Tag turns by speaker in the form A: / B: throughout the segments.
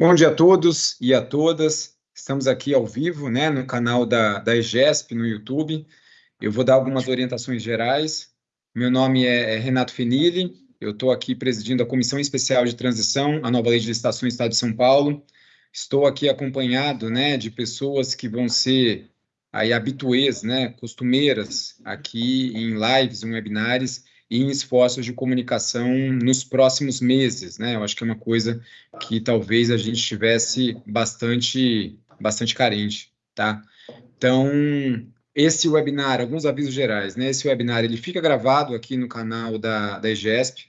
A: Bom dia a todos e a todas. Estamos aqui ao vivo, né, no canal da, da EGESP no YouTube. Eu vou dar algumas orientações gerais. Meu nome é, é Renato Fenili, eu estou aqui presidindo a Comissão Especial de Transição, a nova Lei de Licitação do Estado de São Paulo. Estou aqui acompanhado, né, de pessoas que vão ser aí habituês, né, costumeiras aqui em lives, em webinars, em esforços de comunicação nos próximos meses, né? Eu acho que é uma coisa que talvez a gente estivesse bastante, bastante carente, tá? Então, esse webinar, alguns avisos gerais, né? Esse webinar, ele fica gravado aqui no canal da, da EGESP,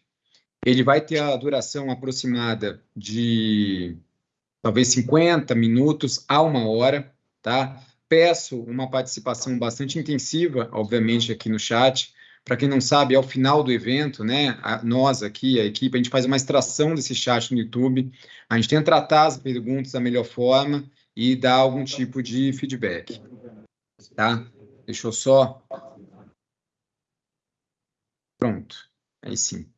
A: ele vai ter a duração aproximada de talvez 50 minutos a uma hora, tá? Peço uma participação bastante intensiva, obviamente, aqui no chat, para quem não sabe, ao final do evento, né, a, nós aqui, a equipe, a gente faz uma extração desse chat no YouTube, a gente tenta tratar as perguntas da melhor forma e dar algum tipo de feedback, tá? Deixa eu só... Pronto, aí sim.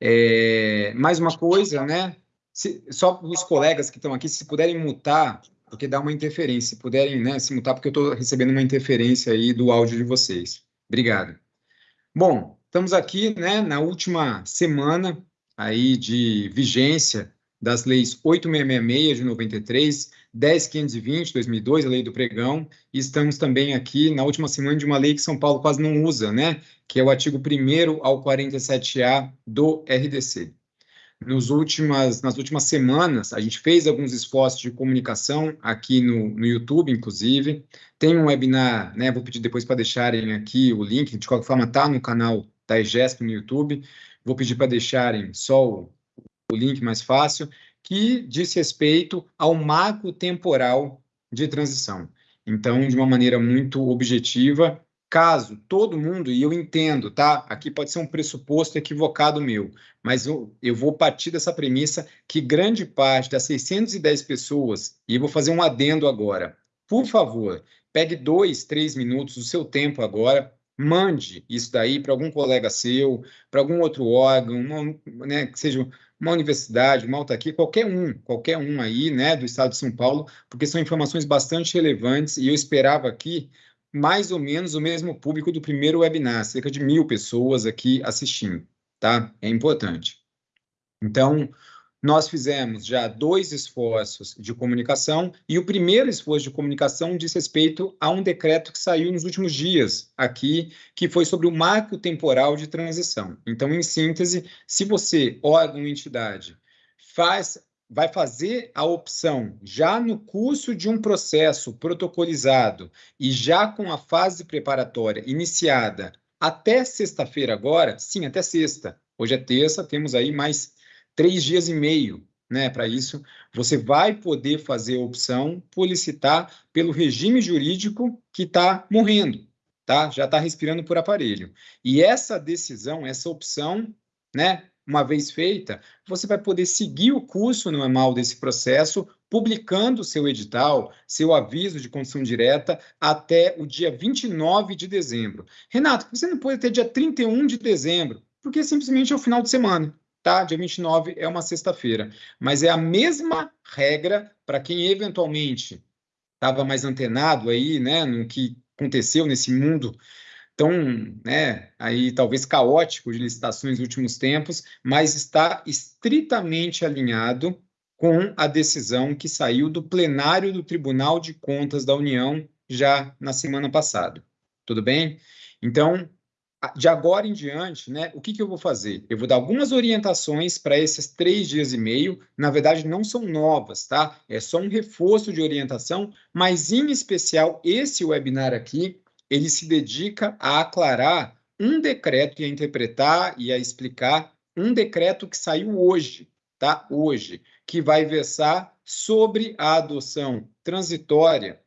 A: É, mais uma coisa, né, se, só os colegas que estão aqui, se puderem mutar, porque dá uma interferência, se puderem né, se mutar, porque eu estou recebendo uma interferência aí do áudio de vocês. Obrigado. Bom, estamos aqui né, na última semana aí de vigência das leis 8666 de 93, 10520 de 2002, a lei do pregão, e estamos também aqui na última semana de uma lei que São Paulo quase não usa, né, que é o artigo 1 ao 47A do RDC nos últimas, nas últimas semanas, a gente fez alguns esforços de comunicação aqui no, no YouTube, inclusive. Tem um webinar, né? Vou pedir depois para deixarem aqui o link, de qualquer forma, está no canal da EGESP no YouTube. Vou pedir para deixarem só o, o link mais fácil, que diz respeito ao marco temporal de transição. Então, de uma maneira muito objetiva, caso todo mundo, e eu entendo, tá? Aqui pode ser um pressuposto equivocado meu, mas eu, eu vou partir dessa premissa que grande parte das 610 pessoas, e vou fazer um adendo agora, por favor, pegue dois, três minutos do seu tempo agora, mande isso daí para algum colega seu, para algum outro órgão, uma, né, que seja uma universidade, uma autarquia, qualquer um, qualquer um aí, né, do estado de São Paulo, porque são informações bastante relevantes e eu esperava aqui mais ou menos o mesmo público do primeiro webinar, cerca de mil pessoas aqui assistindo, tá? É importante. Então, nós fizemos já dois esforços de comunicação, e o primeiro esforço de comunicação diz respeito a um decreto que saiu nos últimos dias aqui, que foi sobre o marco temporal de transição. Então, em síntese, se você, órgão, entidade, faz vai fazer a opção já no curso de um processo protocolizado e já com a fase preparatória iniciada até sexta-feira agora, sim, até sexta. Hoje é terça, temos aí mais três dias e meio, né? Para isso, você vai poder fazer a opção por licitar pelo regime jurídico que está morrendo, tá? Já está respirando por aparelho. E essa decisão, essa opção, né? Uma vez feita, você vai poder seguir o curso normal desse processo, publicando seu edital, seu aviso de condição direta até o dia 29 de dezembro. Renato, você não pode ter dia 31 de dezembro, porque simplesmente é o final de semana, tá? Dia 29 é uma sexta-feira. Mas é a mesma regra para quem eventualmente estava mais antenado aí, né, no que aconteceu nesse mundo tão, né, aí talvez caótico de licitações nos últimos tempos, mas está estritamente alinhado com a decisão que saiu do plenário do Tribunal de Contas da União já na semana passada. Tudo bem? Então, de agora em diante, né, o que, que eu vou fazer? Eu vou dar algumas orientações para esses três dias e meio. Na verdade, não são novas, tá? É só um reforço de orientação, mas em especial esse webinar aqui ele se dedica a aclarar um decreto e a interpretar e a explicar um decreto que saiu hoje, tá? Hoje, que vai versar sobre a adoção transitória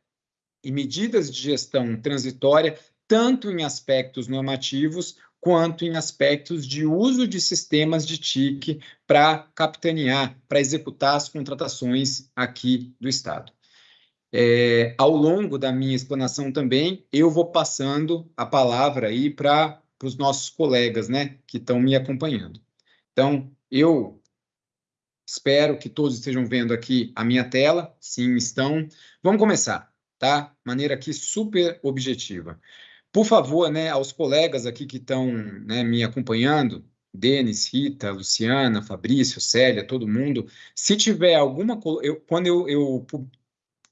A: e medidas de gestão transitória, tanto em aspectos normativos quanto em aspectos de uso de sistemas de TIC para capitanear, para executar as contratações aqui do Estado. É, ao longo da minha explanação também, eu vou passando a palavra aí para os nossos colegas, né, que estão me acompanhando. Então, eu Espero que todos estejam vendo aqui a minha tela. Sim, estão. Vamos começar, tá? Maneira aqui super objetiva. Por favor, né, aos colegas aqui que estão né, me acompanhando, Denis, Rita, Luciana, Fabrício, Célia, todo mundo, se tiver alguma... Eu, quando eu, eu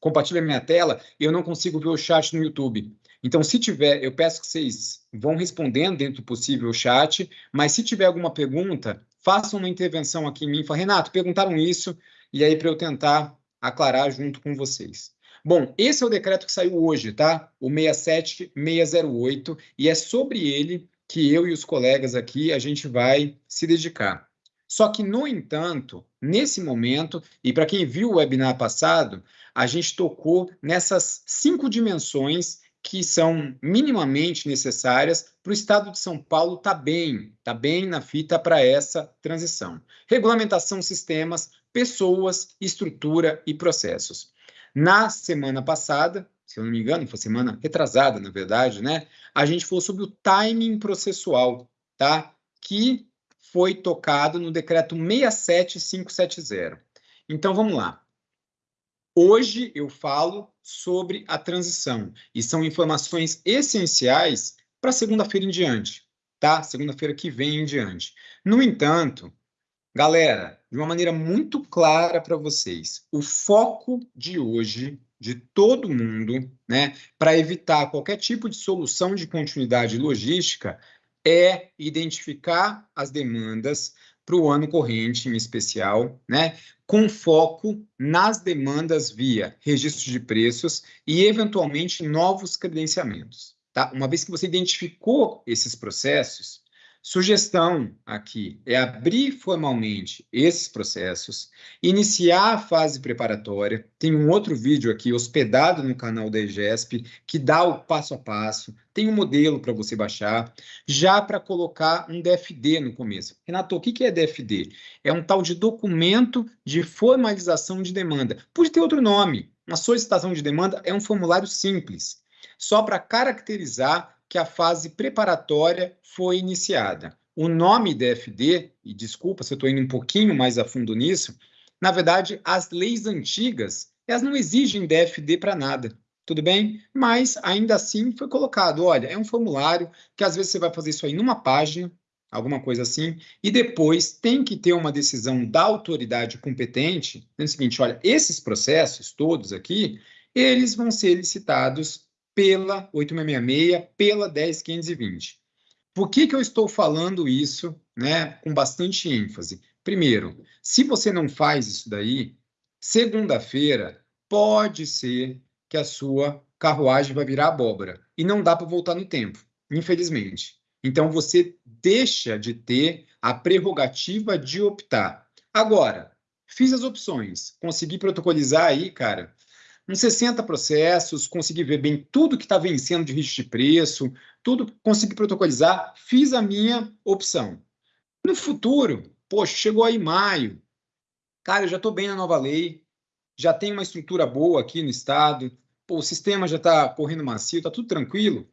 A: compartilho a minha tela, eu não consigo ver o chat no YouTube. Então, se tiver, eu peço que vocês vão respondendo dentro do possível o chat, mas se tiver alguma pergunta, façam uma intervenção aqui em mim. Fala, Renato, perguntaram isso, e aí para eu tentar aclarar junto com vocês. Bom, esse é o decreto que saiu hoje, tá? O 67608, e é sobre ele que eu e os colegas aqui a gente vai se dedicar. Só que, no entanto, nesse momento, e para quem viu o webinar passado, a gente tocou nessas cinco dimensões que são minimamente necessárias para o Estado de São Paulo estar tá bem, tá bem na fita para essa transição. Regulamentação, sistemas, pessoas, estrutura e processos. Na semana passada, se eu não me engano, foi semana retrasada, na verdade, né? A gente falou sobre o timing processual, tá? Que foi tocado no decreto 67570. Então vamos lá. Hoje eu falo sobre a transição e são informações essenciais para segunda-feira em diante, tá? Segunda-feira que vem em diante. No entanto, galera, de uma maneira muito clara para vocês, o foco de hoje de todo mundo, né, para evitar qualquer tipo de solução de continuidade logística é identificar as demandas para o ano corrente, em especial, né, com foco nas demandas via registro de preços e, eventualmente, novos credenciamentos. Tá? Uma vez que você identificou esses processos, Sugestão aqui é abrir formalmente esses processos, iniciar a fase preparatória. Tem um outro vídeo aqui hospedado no canal da EGESP que dá o passo a passo. Tem um modelo para você baixar, já para colocar um DFD no começo. Renato, o que é DFD? É um tal de documento de formalização de demanda. Pode ter outro nome. Uma solicitação de demanda é um formulário simples, só para caracterizar que a fase preparatória foi iniciada. O nome DFD, e desculpa se eu estou indo um pouquinho mais a fundo nisso, na verdade, as leis antigas, elas não exigem DFD para nada, tudo bem? Mas, ainda assim, foi colocado, olha, é um formulário que às vezes você vai fazer isso aí numa página, alguma coisa assim, e depois tem que ter uma decisão da autoridade competente, no seguinte, olha, esses processos todos aqui, eles vão ser licitados pela 8666, pela 10520. Por que, que eu estou falando isso né, com bastante ênfase? Primeiro, se você não faz isso daí, segunda-feira pode ser que a sua carruagem vai virar abóbora e não dá para voltar no tempo, infelizmente. Então você deixa de ter a prerrogativa de optar. Agora, fiz as opções, consegui protocolizar aí, cara, uns 60 processos, consegui ver bem tudo que está vencendo de risco de preço, tudo consegui protocolizar, fiz a minha opção. No futuro, poxa, chegou aí maio, cara, eu já estou bem na nova lei, já tem uma estrutura boa aqui no estado, pô, o sistema já está correndo macio, está tudo tranquilo.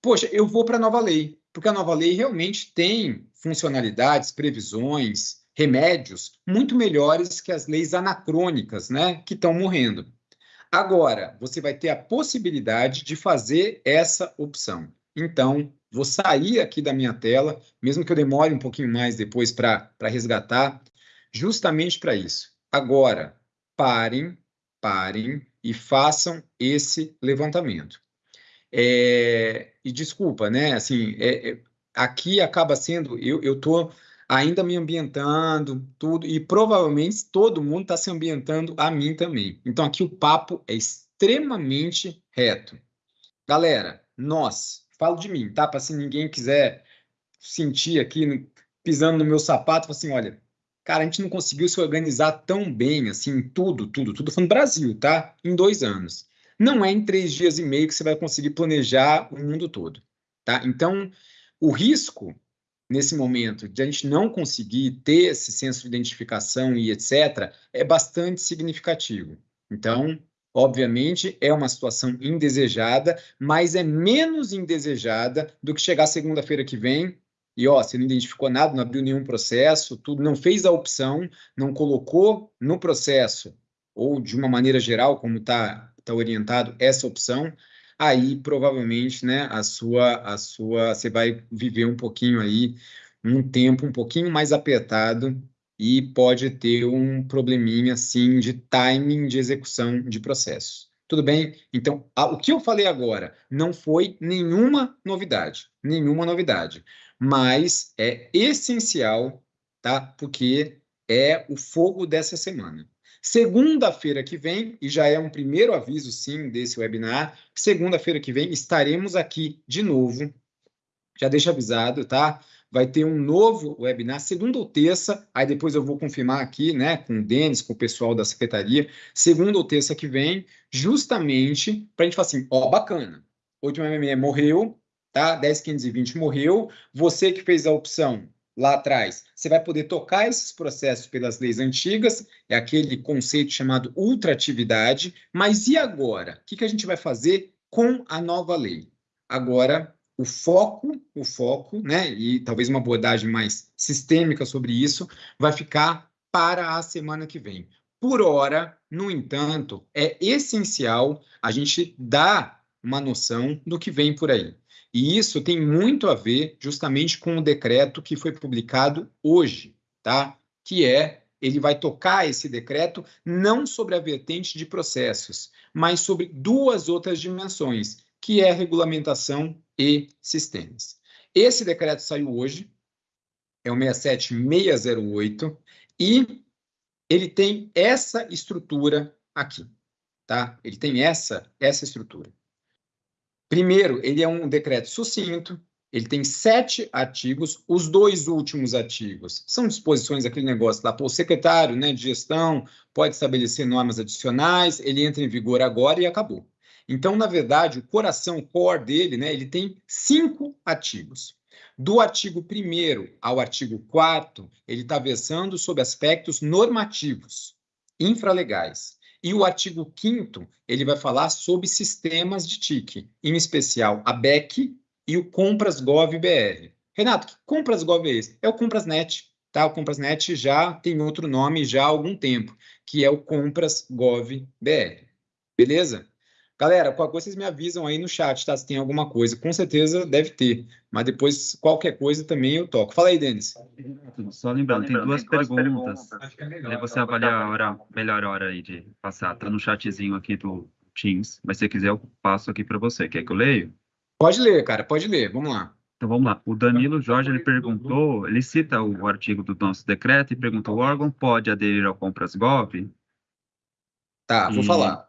A: Poxa, eu vou para a nova lei, porque a nova lei realmente tem funcionalidades, previsões, remédios muito melhores que as leis anacrônicas, né, que estão morrendo. Agora, você vai ter a possibilidade de fazer essa opção. Então, vou sair aqui da minha tela, mesmo que eu demore um pouquinho mais depois para resgatar, justamente para isso. Agora, parem, parem e façam esse levantamento. É, e desculpa, né? Assim, é, é, aqui acaba sendo, eu estou ainda me ambientando, tudo, e provavelmente todo mundo está se ambientando a mim também. Então aqui o papo é extremamente reto. Galera, nós, falo de mim, tá? Para se ninguém quiser sentir aqui pisando no meu sapato, assim, olha, cara, a gente não conseguiu se organizar tão bem, assim, tudo, tudo, tudo, falando Brasil, tá? Em dois anos. Não é em três dias e meio que você vai conseguir planejar o mundo todo, tá? Então, o risco nesse momento, de a gente não conseguir ter esse senso de identificação e etc., é bastante significativo. Então, obviamente, é uma situação indesejada, mas é menos indesejada do que chegar segunda-feira que vem e ó, você não identificou nada, não abriu nenhum processo, tudo, não fez a opção, não colocou no processo, ou de uma maneira geral, como está tá orientado, essa opção, aí provavelmente, né, a sua, a sua, você vai viver um pouquinho aí, um tempo um pouquinho mais apertado e pode ter um probleminha, assim, de timing de execução de processo. Tudo bem? Então, a, o que eu falei agora não foi nenhuma novidade, nenhuma novidade, mas é essencial, tá? Porque é o fogo dessa semana. Segunda-feira que vem, e já é um primeiro aviso, sim, desse webinar, segunda-feira que vem estaremos aqui de novo. Já deixa avisado, tá? vai ter um novo webinar, segunda ou terça, aí depois eu vou confirmar aqui, né, com o Denis, com o pessoal da secretaria, segunda ou terça que vem, justamente para a gente falar assim, ó, bacana, o último MME morreu, tá, 10, 15 e 20 morreu, você que fez a opção lá atrás, você vai poder tocar esses processos pelas leis antigas, é aquele conceito chamado ultratividade, mas e agora? O que, que a gente vai fazer com a nova lei? Agora, o foco, o foco, né, e talvez uma abordagem mais sistêmica sobre isso, vai ficar para a semana que vem. Por hora, no entanto, é essencial a gente dar uma noção do que vem por aí. E isso tem muito a ver justamente com o decreto que foi publicado hoje, tá? Que é ele vai tocar esse decreto não sobre a vertente de processos, mas sobre duas outras dimensões, que é regulamentação e sistemas. Esse decreto saiu hoje, é o 67608, e ele tem essa estrutura aqui, tá? Ele tem essa, essa estrutura. Primeiro, ele é um decreto sucinto, ele tem sete artigos, os dois últimos artigos são disposições, aquele negócio lá, pô, o secretário né, de gestão pode estabelecer normas adicionais, ele entra em vigor agora e acabou. Então, na verdade, o coração, o core dele, né, ele tem cinco artigos. Do artigo 1 ao artigo 4 ele está versando sobre aspectos normativos, infralegais. E o artigo 5 ele vai falar sobre sistemas de TIC, em especial a BEC e o Compras Gov BR. Renato, que Compras Gov é esse? É o Comprasnet, tá? O Comprasnet já tem outro nome já há algum tempo, que é o Compras Gov BR. Beleza? Galera, qualquer coisa vocês me avisam aí no chat, tá? Se tem alguma coisa. Com certeza deve ter. Mas depois, qualquer coisa também eu toco. Fala aí, Denis.
B: Só lembrando, tem duas perguntas. Aí você avaliar a hora, melhor hora aí de passar. Tá no chatzinho aqui do Teams. Mas se você quiser, eu passo aqui para você. Quer que eu leio?
A: Pode ler, cara. Pode ler. Vamos lá.
B: Então vamos lá. O Danilo Jorge ele perguntou, ele cita o artigo do nosso decreto e perguntou: o órgão pode aderir ao Compras Gov?
A: Tá, vou e... falar.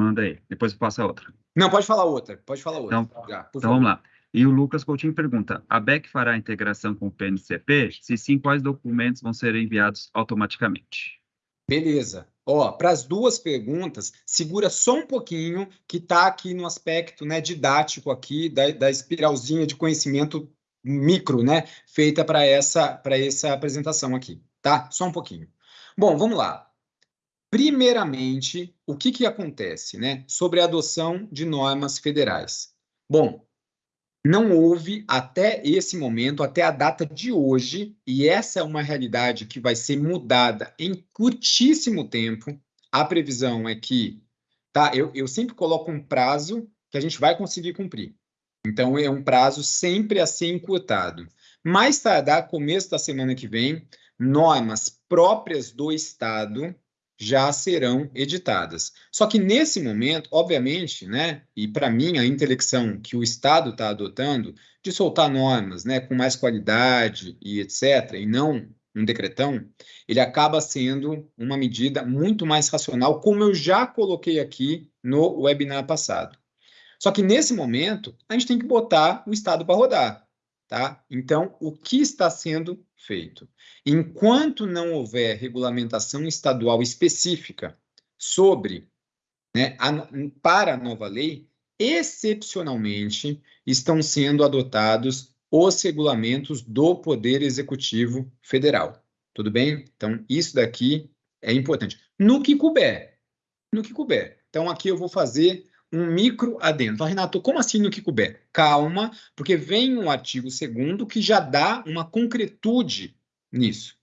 B: Manda aí, depois passa outra.
A: Não, pode falar outra, pode falar outra.
B: Então, Já, então vamos lá. E o Lucas Coutinho pergunta: a BEC fará a integração com o PNCP? Se sim, quais documentos vão ser enviados automaticamente?
A: Beleza. Ó, para as duas perguntas, segura só um pouquinho, que está aqui no aspecto né, didático aqui, da, da espiralzinha de conhecimento micro, né, feita para essa, essa apresentação aqui, tá? Só um pouquinho. Bom, vamos lá. Primeiramente, o que, que acontece né, sobre a adoção de normas federais? Bom, não houve até esse momento, até a data de hoje, e essa é uma realidade que vai ser mudada em curtíssimo tempo. A previsão é que, tá? Eu, eu sempre coloco um prazo que a gente vai conseguir cumprir. Então, é um prazo sempre a ser encurtado. Mais tardar, começo da semana que vem, normas próprias do Estado já serão editadas. Só que nesse momento, obviamente, né, e para mim a intelecção que o Estado está adotando de soltar normas, né, com mais qualidade e etc, e não um decretão, ele acaba sendo uma medida muito mais racional, como eu já coloquei aqui no webinar passado. Só que nesse momento, a gente tem que botar o Estado para rodar. Tá? Então, o que está sendo feito? Enquanto não houver regulamentação estadual específica sobre, né, a, para a nova lei, excepcionalmente estão sendo adotados os regulamentos do Poder Executivo Federal. Tudo bem? Então, isso daqui é importante. No que couber. No que couber. Então, aqui eu vou fazer um micro adendo. Renato, como assim no que couber? Calma, porque vem um artigo segundo que já dá uma concretude nisso.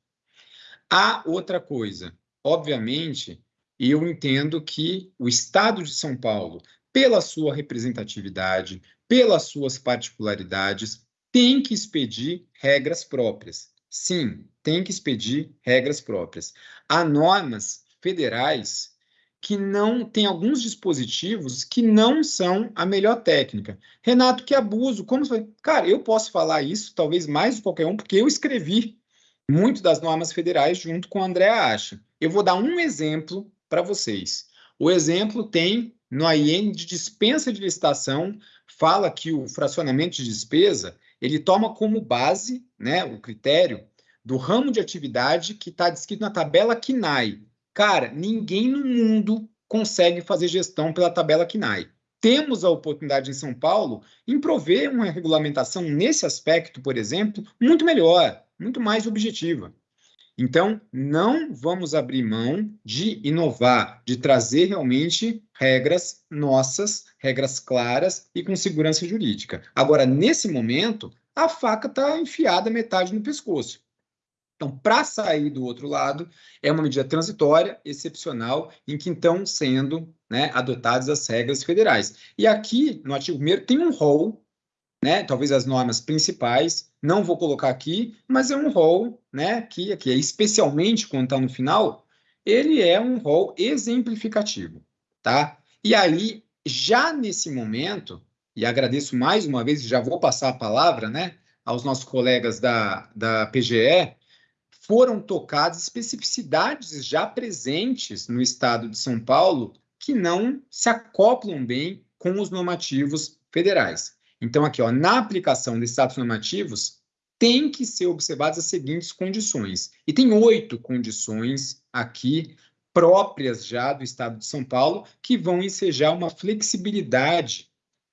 A: Há outra coisa. Obviamente, eu entendo que o Estado de São Paulo, pela sua representatividade, pelas suas particularidades, tem que expedir regras próprias. Sim, tem que expedir regras próprias. Há normas federais que não tem alguns dispositivos que não são a melhor técnica. Renato, que abuso, como você... Cara, eu posso falar isso, talvez mais de qualquer um, porque eu escrevi muito das normas federais junto com a Andréa Acha. Eu vou dar um exemplo para vocês. O exemplo tem no AIN de dispensa de licitação, fala que o fracionamento de despesa, ele toma como base, né, o critério do ramo de atividade que está descrito na tabela KNAI. Cara, ninguém no mundo consegue fazer gestão pela tabela KNAI. Temos a oportunidade em São Paulo em prover uma regulamentação nesse aspecto, por exemplo, muito melhor, muito mais objetiva. Então, não vamos abrir mão de inovar, de trazer realmente regras nossas, regras claras e com segurança jurídica. Agora, nesse momento, a faca está enfiada metade no pescoço. Então, para sair do outro lado, é uma medida transitória, excepcional, em que estão sendo né, adotadas as regras federais. E aqui, no artigo 1 tem um rol né? Talvez as normas principais, não vou colocar aqui, mas é um rol, né? Que aqui é especialmente quando está no final, ele é um rol exemplificativo, tá? E aí, já nesse momento, e agradeço mais uma vez, já vou passar a palavra, né? Aos nossos colegas da, da PGE, foram tocadas especificidades já presentes no estado de São Paulo que não se acoplam bem com os normativos federais. Então, aqui, ó, na aplicação desses atos normativos, tem que ser observadas as seguintes condições. E tem oito condições aqui próprias já do Estado de São Paulo que vão ensejar uma flexibilidade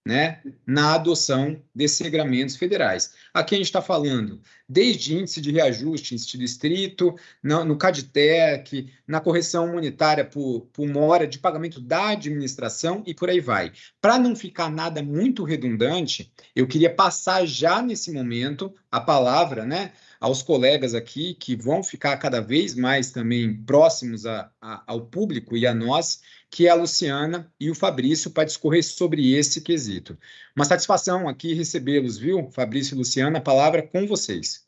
A: né, na adoção desses regramentos federais. Aqui a gente está falando desde índice de reajuste em sentido estrito, no, no CADTEC, na correção monetária por, por mora de pagamento da administração e por aí vai. Para não ficar nada muito redundante, eu queria passar já nesse momento a palavra né, aos colegas aqui que vão ficar cada vez mais também próximos a, a, ao público e a nós, que é a Luciana e o Fabrício, para discorrer sobre esse quesito. Uma satisfação aqui recebê-los, viu, Fabrício e Luciana? A palavra é com vocês.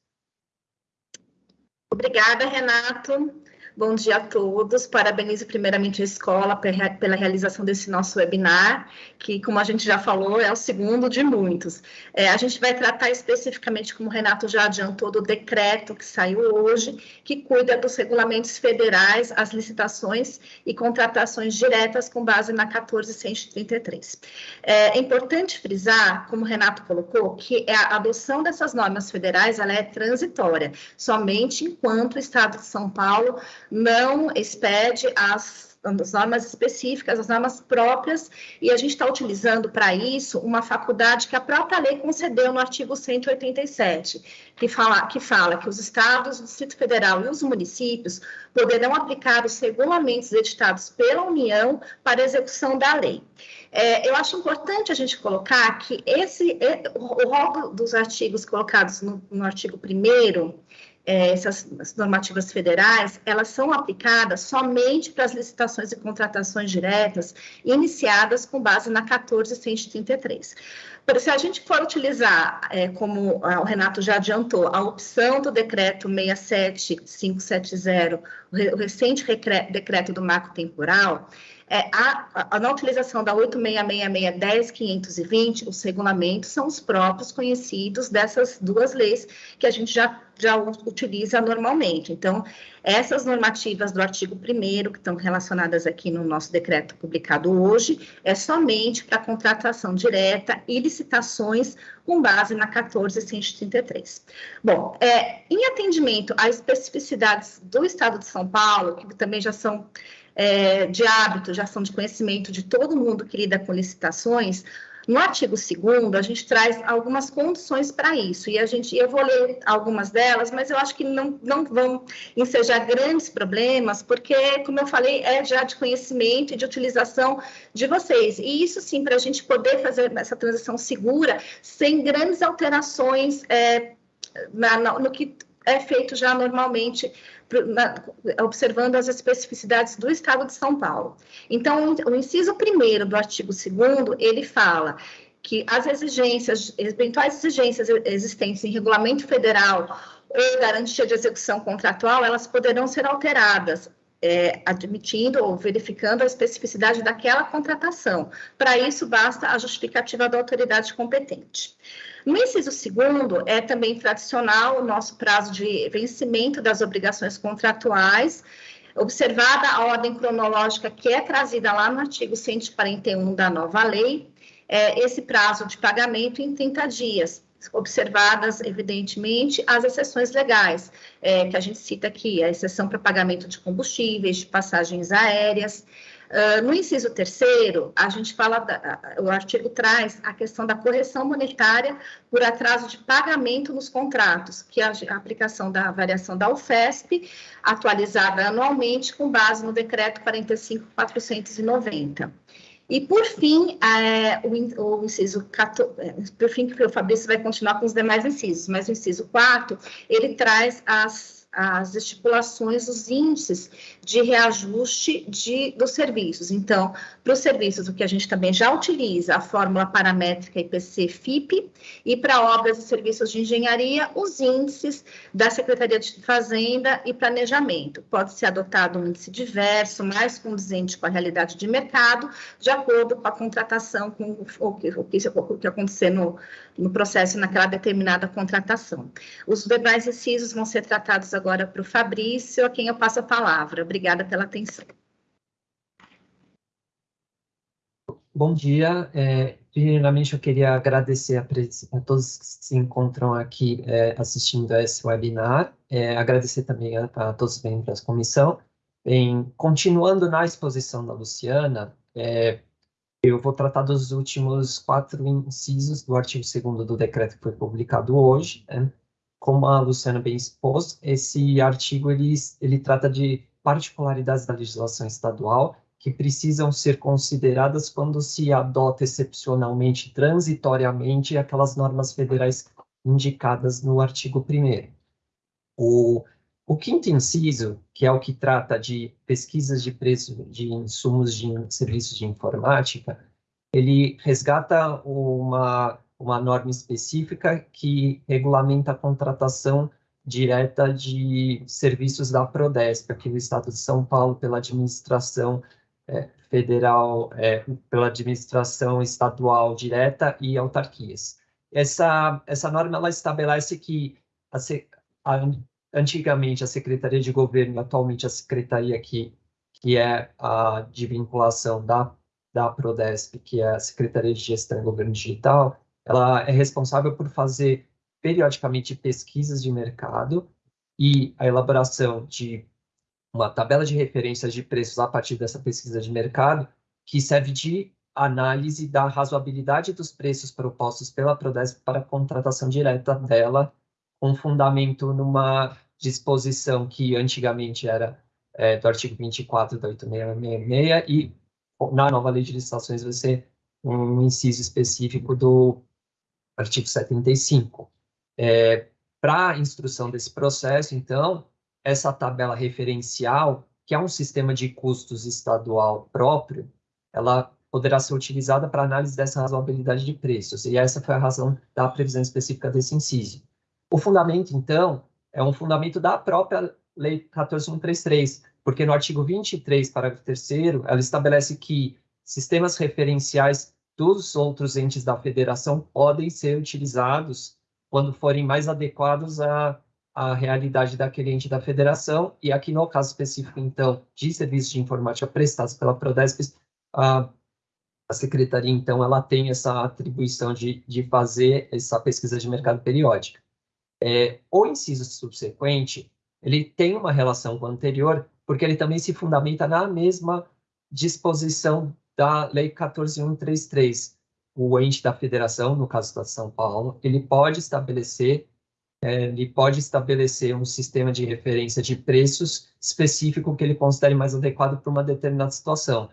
C: Obrigada, Renato. Bom dia a todos. Parabenizo primeiramente a escola pela realização desse nosso webinar, que, como a gente já falou, é o segundo de muitos. É, a gente vai tratar especificamente, como o Renato já adiantou, do decreto que saiu hoje, que cuida dos regulamentos federais, as licitações e contratações diretas com base na 14133. É, é importante frisar, como o Renato colocou, que a adoção dessas normas federais ela é transitória, somente enquanto o Estado de São Paulo não expede as, as normas específicas, as normas próprias, e a gente está utilizando para isso uma faculdade que a própria lei concedeu no artigo 187, que fala, que fala que os estados, o Distrito Federal e os municípios poderão aplicar os regulamentos editados pela União para execução da lei. É, eu acho importante a gente colocar que esse, o rol dos artigos colocados no, no artigo 1 é, essas normativas federais, elas são aplicadas somente para as licitações e contratações diretas iniciadas com base na 14133. Por se a gente for utilizar, é, como o Renato já adiantou, a opção do decreto 67570, o recente decreto do marco temporal, é, a, a, na utilização da 8666-10520, os regulamentos são os próprios conhecidos dessas duas leis que a gente já, já utiliza normalmente. Então, essas normativas do artigo 1 que estão relacionadas aqui no nosso decreto publicado hoje, é somente para contratação direta e licitações com base na 14133. Bom, é, em atendimento às especificidades do Estado de São Paulo, que também já são é, de hábito, já são de conhecimento de todo mundo que lida com licitações, No artigo 2 a gente traz algumas condições para isso, e a gente, eu vou ler algumas delas, mas eu acho que não, não vão ensejar grandes problemas, porque, como eu falei, é já de conhecimento e de utilização de vocês. E isso, sim, para a gente poder fazer essa transição segura, sem grandes alterações é, na, no que é feito já normalmente observando as especificidades do Estado de São Paulo. Então, o inciso primeiro do artigo 2 ele fala que as exigências, eventuais exigências existentes em regulamento federal ou garantia de execução contratual, elas poderão ser alteradas, é, admitindo ou verificando a especificidade daquela contratação. Para isso, basta a justificativa da autoridade competente. No inciso segundo, é também tradicional o nosso prazo de vencimento das obrigações contratuais, observada a ordem cronológica que é trazida lá no artigo 141 da nova lei, é, esse prazo de pagamento em 30 dias, observadas, evidentemente, as exceções legais, é, que a gente cita aqui, a exceção para pagamento de combustíveis, de passagens aéreas, Uh, no inciso terceiro, a gente fala, da, o artigo traz a questão da correção monetária por atraso de pagamento nos contratos, que é a, aplicação da variação da UFESP, atualizada anualmente com base no decreto 45.490. E, por fim, é, o, o, inciso 14, é, por fim, que o Fabrício vai continuar com os demais incisos, mas o inciso 4, ele traz as as estipulações, os índices de reajuste de, dos serviços. Então, para os serviços, o que a gente também já utiliza, a fórmula paramétrica IPC-FIP, e para obras e serviços de engenharia, os índices da Secretaria de Fazenda e Planejamento. Pode ser adotado um índice diverso, mais condizente com a realidade de mercado, de acordo com a contratação, com o que, o que, o que acontecer no, no processo naquela determinada contratação. Os demais incisos vão ser tratados agora para o Fabrício, a quem eu passo a palavra. Obrigada pela atenção.
D: Bom dia. É, primeiramente, eu queria agradecer a, a, todos que se encontram aqui é, assistindo a esse webinar. É, agradecer também a, a, todos os membros da comissão. Em, continuando na exposição da Luciana, é, eu vou tratar dos últimos quatro incisos do artigo 2 do decreto que foi publicado hoje. Né? Como a Luciana bem expôs, esse artigo ele, ele trata de particularidades da legislação estadual que precisam ser consideradas quando se adota excepcionalmente, transitoriamente, aquelas normas federais indicadas no artigo 1 O o quinto inciso, que é o que trata de pesquisas de preço de insumos de serviços de informática, ele resgata uma, uma norma específica que regulamenta a contratação direta de serviços da Prodesp, aqui no estado de São Paulo, pela administração é, federal, é, pela administração estadual direta e autarquias. Essa, essa norma ela estabelece que a, a antigamente a Secretaria de Governo, atualmente a Secretaria que, que é a de vinculação da, da Prodesp, que é a Secretaria de Gestão e Governo Digital, ela é responsável por fazer periodicamente pesquisas de mercado e a elaboração de uma tabela de referências de preços a partir dessa pesquisa de mercado, que serve de análise da razoabilidade dos preços propostos pela Prodesp para a contratação direta dela, com fundamento numa disposição que antigamente era é, do artigo 24 da 8666 e na nova lei de licitações vai ser um inciso específico do artigo 75. É, Para a instrução desse processo, então, essa tabela referencial, que é um sistema de custos estadual próprio, ela poderá ser utilizada para análise dessa razoabilidade de preços, e essa foi a razão da previsão específica desse inciso. O fundamento, então, é um fundamento da própria Lei 14133, porque no artigo 23, parágrafo 3 ela estabelece que sistemas referenciais dos outros entes da federação podem ser utilizados quando forem mais adequados à, à realidade daquele ente da federação, e aqui no caso específico, então, de serviços de informática prestados pela Prodesp, a, a secretaria, então, ela tem essa atribuição de, de fazer essa pesquisa de mercado periódica. É, o inciso subsequente, ele tem uma relação com o anterior, porque ele também se fundamenta na mesma disposição da Lei 14.133. o ente da federação, no caso da São Paulo, ele pode estabelecer é, ele pode estabelecer um sistema de referência de preços específico que ele considere mais adequado para uma determinada situação.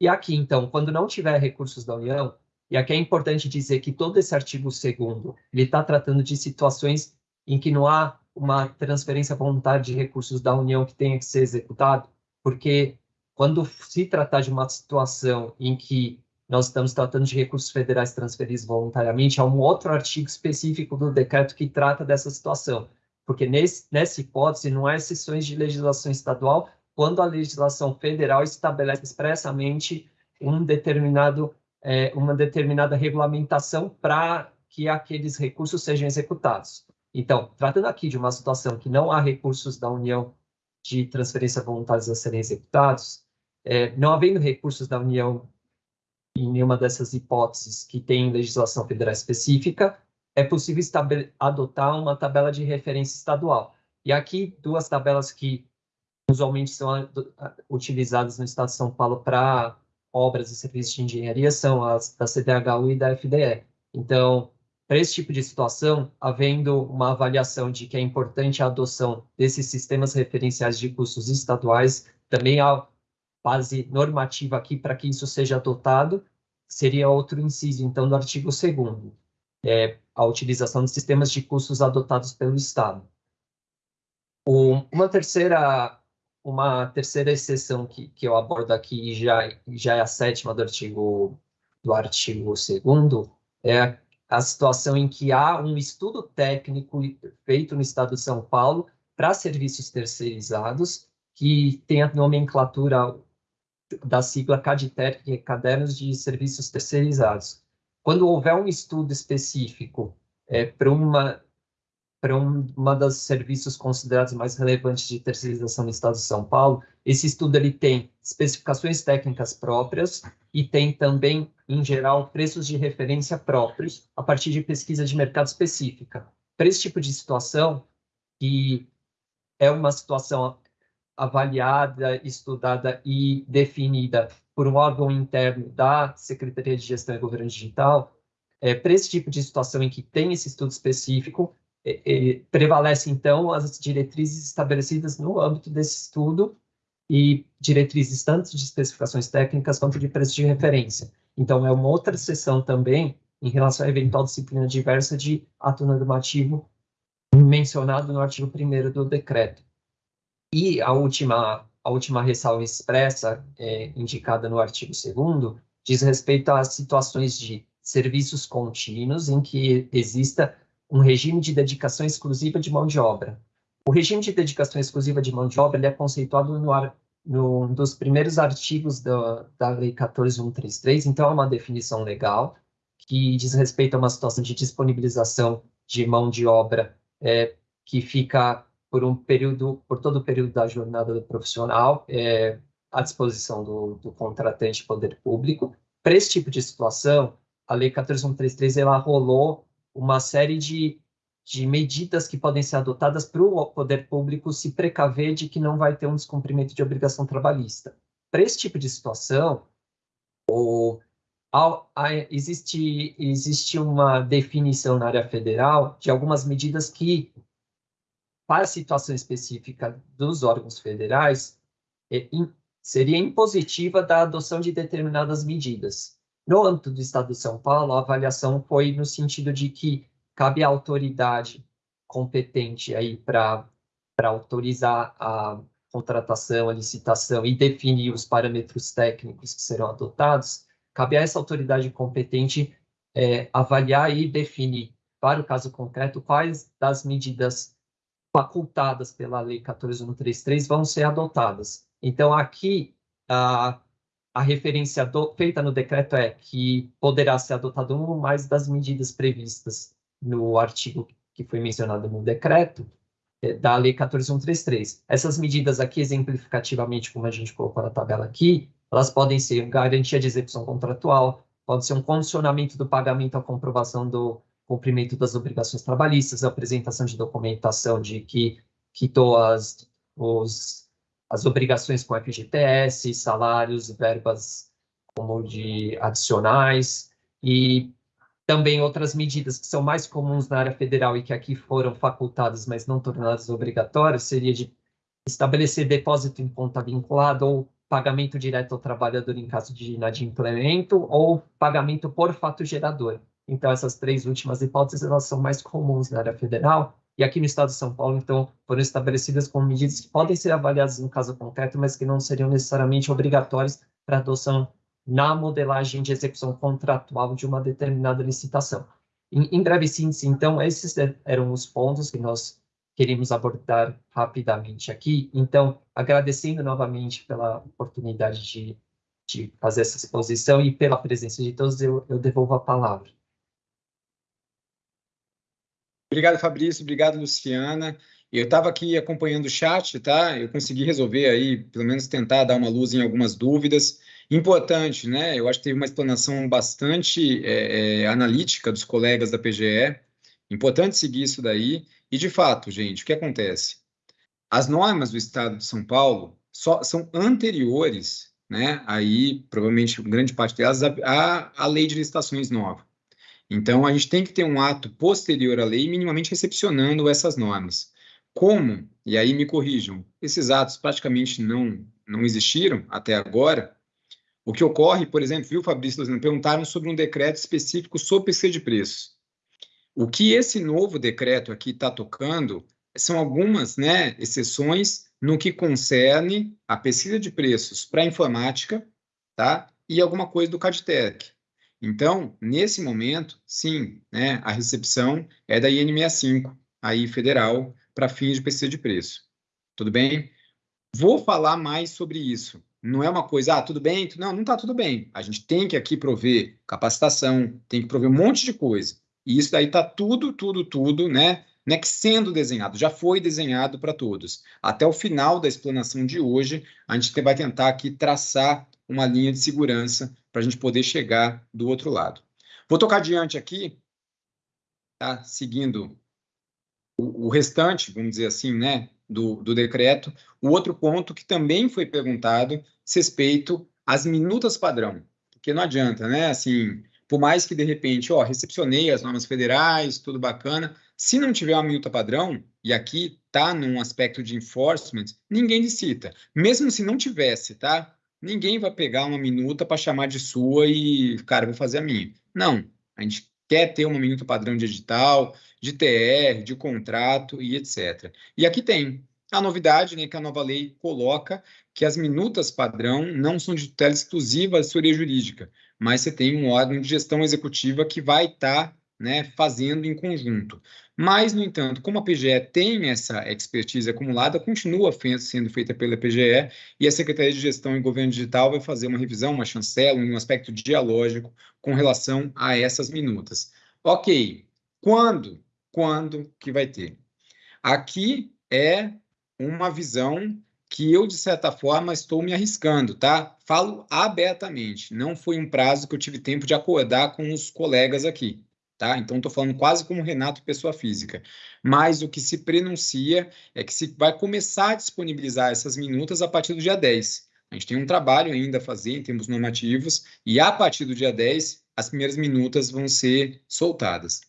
D: E aqui, então, quando não tiver recursos da União, e aqui é importante dizer que todo esse artigo 2 ele está tratando de situações em que não há uma transferência voluntária de recursos da União que tenha que ser executado, porque quando se tratar de uma situação em que nós estamos tratando de recursos federais transferidos voluntariamente, há um outro artigo específico do decreto que trata dessa situação, porque nesse, nessa hipótese não há exceções de legislação estadual quando a legislação federal estabelece expressamente um determinado, é, uma determinada regulamentação para que aqueles recursos sejam executados. Então, tratando aqui de uma situação que não há recursos da União de transferência voluntários a serem executados, é, não havendo recursos da União em nenhuma dessas hipóteses que tem legislação federal específica, é possível adotar uma tabela de referência estadual. E aqui, duas tabelas que usualmente são utilizadas no Estado de São Paulo para obras e serviços de engenharia são as da CDHU e da FDE. Então, para esse tipo de situação, havendo uma avaliação de que é importante a adoção desses sistemas referenciais de custos estaduais, também há base normativa aqui para que isso seja adotado, seria outro inciso, então, do artigo 2 é a utilização de sistemas de custos adotados pelo Estado. Uma terceira uma terceira exceção que, que eu abordo aqui já já é a sétima do artigo do artigo 2 é a situação em que há um estudo técnico feito no Estado de São Paulo para serviços terceirizados que tem a nomenclatura da sigla CADTER, que é Cadernos de Serviços Terceirizados. Quando houver um estudo específico é, para uma para um, uma dos serviços considerados mais relevantes de terceirização no Estado de São Paulo, esse estudo ele tem especificações técnicas próprias e tem também, em geral, preços de referência próprios a partir de pesquisa de mercado específica. Para esse tipo de situação, que é uma situação avaliada, estudada e definida por um órgão interno da Secretaria de Gestão e Governo Digital, é, para esse tipo de situação em que tem esse estudo específico, é, é, prevalece, então, as diretrizes estabelecidas no âmbito desse estudo e diretrizes tanto de especificações técnicas quanto de preço de referência. Então, é uma outra seção também em relação à eventual disciplina diversa de ato normativo mencionado no artigo 1 do decreto. E a última, a última ressalva expressa, é, indicada no artigo 2 diz respeito às situações de serviços contínuos em que exista um regime de dedicação exclusiva de mão de obra. O regime de dedicação exclusiva de mão de obra é conceituado no, no, um dos primeiros artigos da, da Lei 14133, então é uma definição legal que diz respeito a uma situação de disponibilização de mão de obra é, que fica por um período, por todo o período da jornada do profissional, é, à disposição do, do contratante poder público. Para esse tipo de situação, a Lei 14133 ela rolou uma série de, de medidas que podem ser adotadas para o poder público se precaver de que não vai ter um descumprimento de obrigação trabalhista. Para esse tipo de situação, o, a, a, existe, existe uma definição na área federal de algumas medidas que para a situação específica dos órgãos federais, é, in, seria impositiva da adoção de determinadas medidas. No âmbito do Estado de São Paulo, a avaliação foi no sentido de que cabe à autoridade competente aí para autorizar a contratação, a licitação e definir os parâmetros técnicos que serão adotados, cabe a essa autoridade competente é, avaliar e definir, para o caso concreto, quais das medidas facultadas pela Lei 14133 vão ser adotadas. Então, aqui, a, a referência do, feita no decreto é que poderá ser adotado um ou mais das medidas previstas no artigo que foi mencionado no decreto é, da Lei 14133. Essas medidas aqui, exemplificativamente, como a gente colocou na tabela aqui, elas podem ser garantia de execução contratual, pode ser um condicionamento do pagamento à comprovação do cumprimento das obrigações trabalhistas, a apresentação de documentação de que quitou as, os, as obrigações com FGTS, salários, verbas como de adicionais, E também outras medidas que são mais comuns na área federal e que aqui foram facultadas, mas não tornadas obrigatórias, seria de estabelecer depósito em conta vinculada ou pagamento direto ao trabalhador em caso de inadimplemento ou pagamento por fato gerador. Então, essas três últimas hipóteses, elas são mais comuns na área federal, e aqui no estado de São Paulo, então, foram estabelecidas como medidas que podem ser avaliadas no caso concreto, mas que não seriam necessariamente obrigatórias para adoção na modelagem de execução contratual de uma determinada licitação. Em, em breve síntese, então, esses eram os pontos que nós queríamos abordar rapidamente aqui. Então, agradecendo novamente pela oportunidade de, de fazer essa exposição e pela presença de todos, eu, eu devolvo a palavra.
A: Obrigado, Fabrício. Obrigado, Luciana. Eu estava aqui acompanhando o chat, tá? Eu consegui resolver aí, pelo menos tentar dar uma luz em algumas dúvidas. Importante, né? Eu acho que teve uma explanação bastante é, é, analítica dos colegas da PGE. Importante seguir isso daí. E, de fato, gente, o que acontece? As normas do Estado de São Paulo só, são anteriores, né? Aí, provavelmente, grande parte delas, à, lei de licitações nova. Então, a gente tem que ter um ato posterior à lei, minimamente recepcionando essas normas. Como, e aí me corrijam, esses atos praticamente não, não existiram até agora, o que ocorre, por exemplo, viu, Fabrício, perguntaram sobre um decreto específico sobre pesquisa de preços. O que esse novo decreto aqui está tocando são algumas né, exceções no que concerne a pesquisa de preços para informática tá, e alguma coisa do CADTEC. Então, nesse momento, sim, né, a recepção é da IN65, aí federal, para fins de pesquisa de preço. Tudo bem? Vou falar mais sobre isso. Não é uma coisa, ah, tudo bem? Não, não está tudo bem. A gente tem que aqui prover capacitação, tem que prover um monte de coisa. E isso daí está tudo, tudo, tudo, né? Não é que sendo desenhado, já foi desenhado para todos. Até o final da explanação de hoje, a gente vai tentar aqui traçar uma linha de segurança para a gente poder chegar do outro lado. Vou tocar adiante aqui, tá? seguindo o, o restante, vamos dizer assim, né, do, do decreto. O outro ponto que também foi perguntado, respeito às minutas padrão, porque não adianta, né, assim, por mais que de repente, ó, recepcionei as normas federais, tudo bacana, se não tiver uma minuta padrão, e aqui tá num aspecto de enforcement, ninguém licita. Mesmo se não tivesse, tá? Ninguém vai pegar uma minuta para chamar de sua e, cara, vou fazer a minha. Não, a gente quer ter uma minuta padrão de edital, de TR, de contrato e etc. E aqui tem a novidade, né, que a nova lei coloca que as minutas padrão não são de tutela exclusiva da assessoria jurídica, mas você tem um órgão de gestão executiva que vai estar tá, né, fazendo em conjunto. Mas, no entanto, como a PGE tem essa expertise acumulada, continua sendo feita pela PGE e a Secretaria de Gestão e Governo Digital vai fazer uma revisão, uma chancela, um aspecto dialógico com relação a essas minutas. Ok, quando? Quando que vai ter? Aqui é uma visão que eu, de certa forma, estou me arriscando, tá? Falo abertamente, não foi um prazo que eu tive tempo de acordar com os colegas aqui tá? Então, estou falando quase como Renato, pessoa física. Mas o que se prenuncia é que se vai começar a disponibilizar essas minutas a partir do dia 10. A gente tem um trabalho ainda a fazer em termos normativos, e a partir do dia 10, as primeiras minutas vão ser soltadas.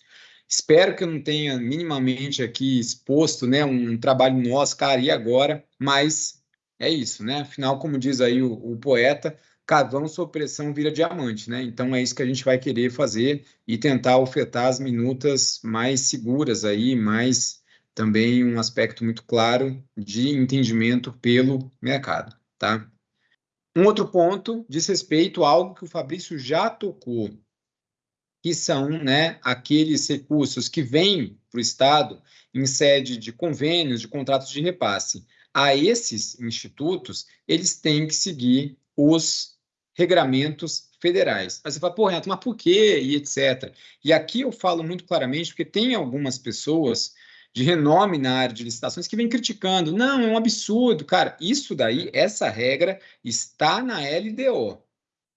A: Espero que eu não tenha minimamente aqui exposto né, um trabalho nosso, cara, e agora? Mas é isso, né? Afinal, como diz aí o, o poeta, carvão sob pressão vira diamante, né? Então é isso que a gente vai querer fazer e tentar ofertar as minutas mais seguras aí, mais também um aspecto muito claro de entendimento pelo mercado, tá? Um outro ponto diz respeito a algo que o Fabrício já tocou, que são né, aqueles recursos que vêm para o Estado em sede de convênios, de contratos de repasse. A esses institutos, eles têm que seguir os regramentos federais. Aí você fala, pô, Renato, mas por quê? E etc. E aqui eu falo muito claramente, porque tem algumas pessoas de renome na área de licitações que vêm criticando. Não, é um absurdo. Cara, isso daí, essa regra está na LDO,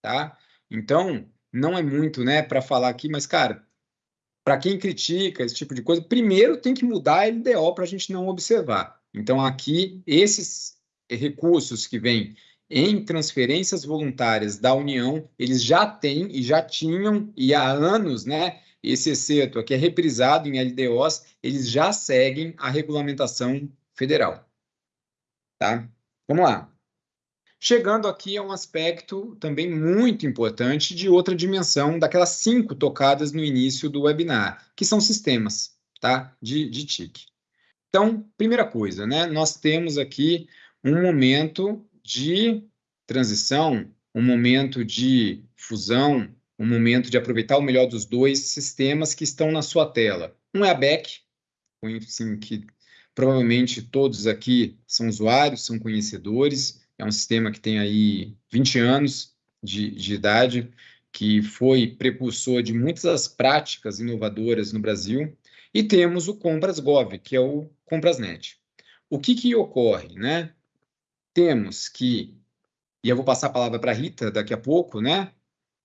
A: tá? Então, não é muito, né, para falar aqui, mas, cara, para quem critica esse tipo de coisa, primeiro tem que mudar a LDO para a gente não observar. Então, aqui, esses recursos que vêm em transferências voluntárias da União, eles já têm e já tinham, e há anos, né? Esse exceto aqui é reprisado em LDOs, eles já seguem a regulamentação federal. Tá? Vamos lá. Chegando aqui a um aspecto também muito importante de outra dimensão daquelas cinco tocadas no início do webinar, que são sistemas tá? de, de TIC. Então, primeira coisa, né? nós temos aqui um momento de transição, um momento de fusão, um momento de aproveitar o melhor dos dois sistemas que estão na sua tela. Um é a BEC, assim, que provavelmente todos aqui são usuários, são conhecedores, é um sistema que tem aí 20 anos de, de idade, que foi precursor de muitas das práticas inovadoras no Brasil, e temos o Compras Gov, que é o Comprasnet. O que, que ocorre, né? Temos que, e eu vou passar a palavra para a Rita daqui a pouco, né?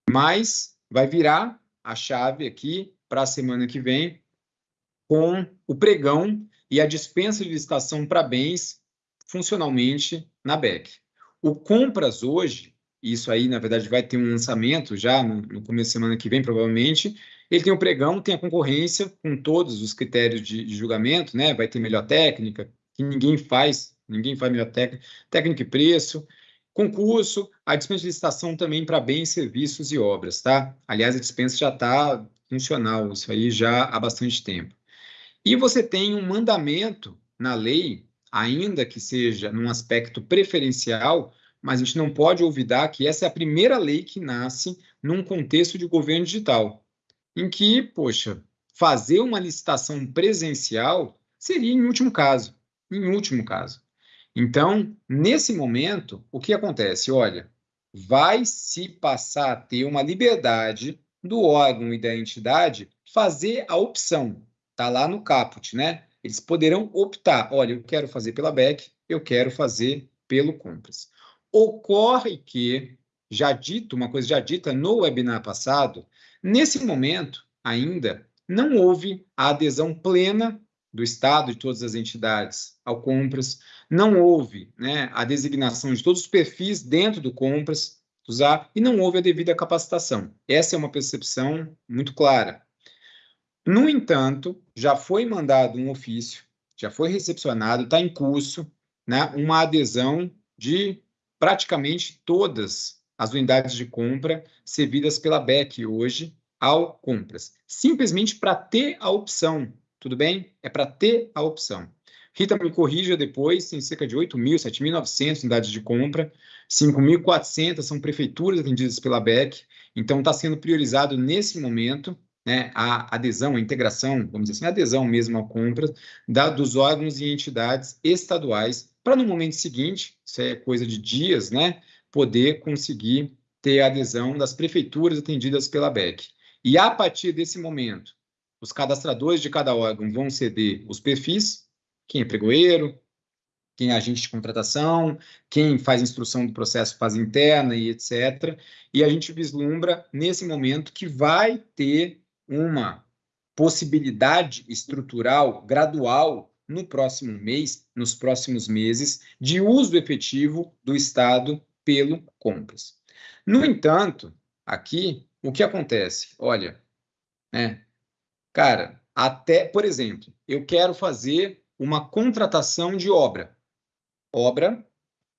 A: Mas vai virar a chave aqui para a semana que vem com o pregão e a dispensa de licitação para bens funcionalmente na BEC. O Compras hoje, isso aí, na verdade, vai ter um lançamento já no, começo da semana que vem, provavelmente. Ele tem o pregão, tem a concorrência com todos os critérios de, de julgamento, né? Vai ter melhor técnica, que ninguém faz, ninguém faz melhor técnica, técnica e preço, concurso, a dispensa de licitação também para bens, serviços e obras, tá? Aliás, a dispensa já está funcional, isso aí já há bastante tempo. E você tem um mandamento na lei, ainda que seja num aspecto preferencial, mas a gente não pode olvidar que essa é a primeira lei que nasce num contexto de governo digital, em que, poxa, fazer uma licitação presencial seria em último caso, em último caso. Então, nesse momento, o que acontece? Olha, vai se passar a ter uma liberdade do órgão e da entidade fazer a opção Está lá no caput, né? Eles poderão optar, olha, eu quero fazer pela BEC, eu quero fazer pelo Compras. Ocorre que, já dito, uma coisa já dita no webinar passado, nesse momento, ainda, não houve a adesão plena do Estado, de todas as entidades, ao Compras, não houve né, a designação de todos os perfis dentro do Compras, usar, e não houve a devida capacitação. Essa é uma percepção muito clara. No entanto, já foi mandado um ofício, já foi recepcionado, está em curso, né, uma adesão de praticamente todas as unidades de compra servidas pela BEC hoje ao compras, simplesmente para ter a opção, tudo bem? É para ter a opção. Rita me corrija depois, tem cerca de 8.000, 7.900 unidades de compra, 5.400 são prefeituras atendidas pela BEC, então está sendo priorizado nesse momento né, a adesão, a integração, vamos dizer assim, a adesão mesmo à compra da, dos órgãos e entidades estaduais, para no momento seguinte, isso é coisa de dias, né, poder conseguir ter a adesão das prefeituras atendidas pela BEC. E a partir desse momento, os cadastradores de cada órgão vão ceder os perfis, quem é pregoeiro, quem é agente de contratação, quem faz instrução do processo fase interna e etc. E a gente vislumbra nesse momento que vai ter uma possibilidade estrutural gradual no próximo mês, nos próximos meses, de uso efetivo do Estado pelo compras. No entanto, aqui, o que acontece? Olha, né, cara, até, por exemplo, eu quero fazer uma contratação de obra. Obra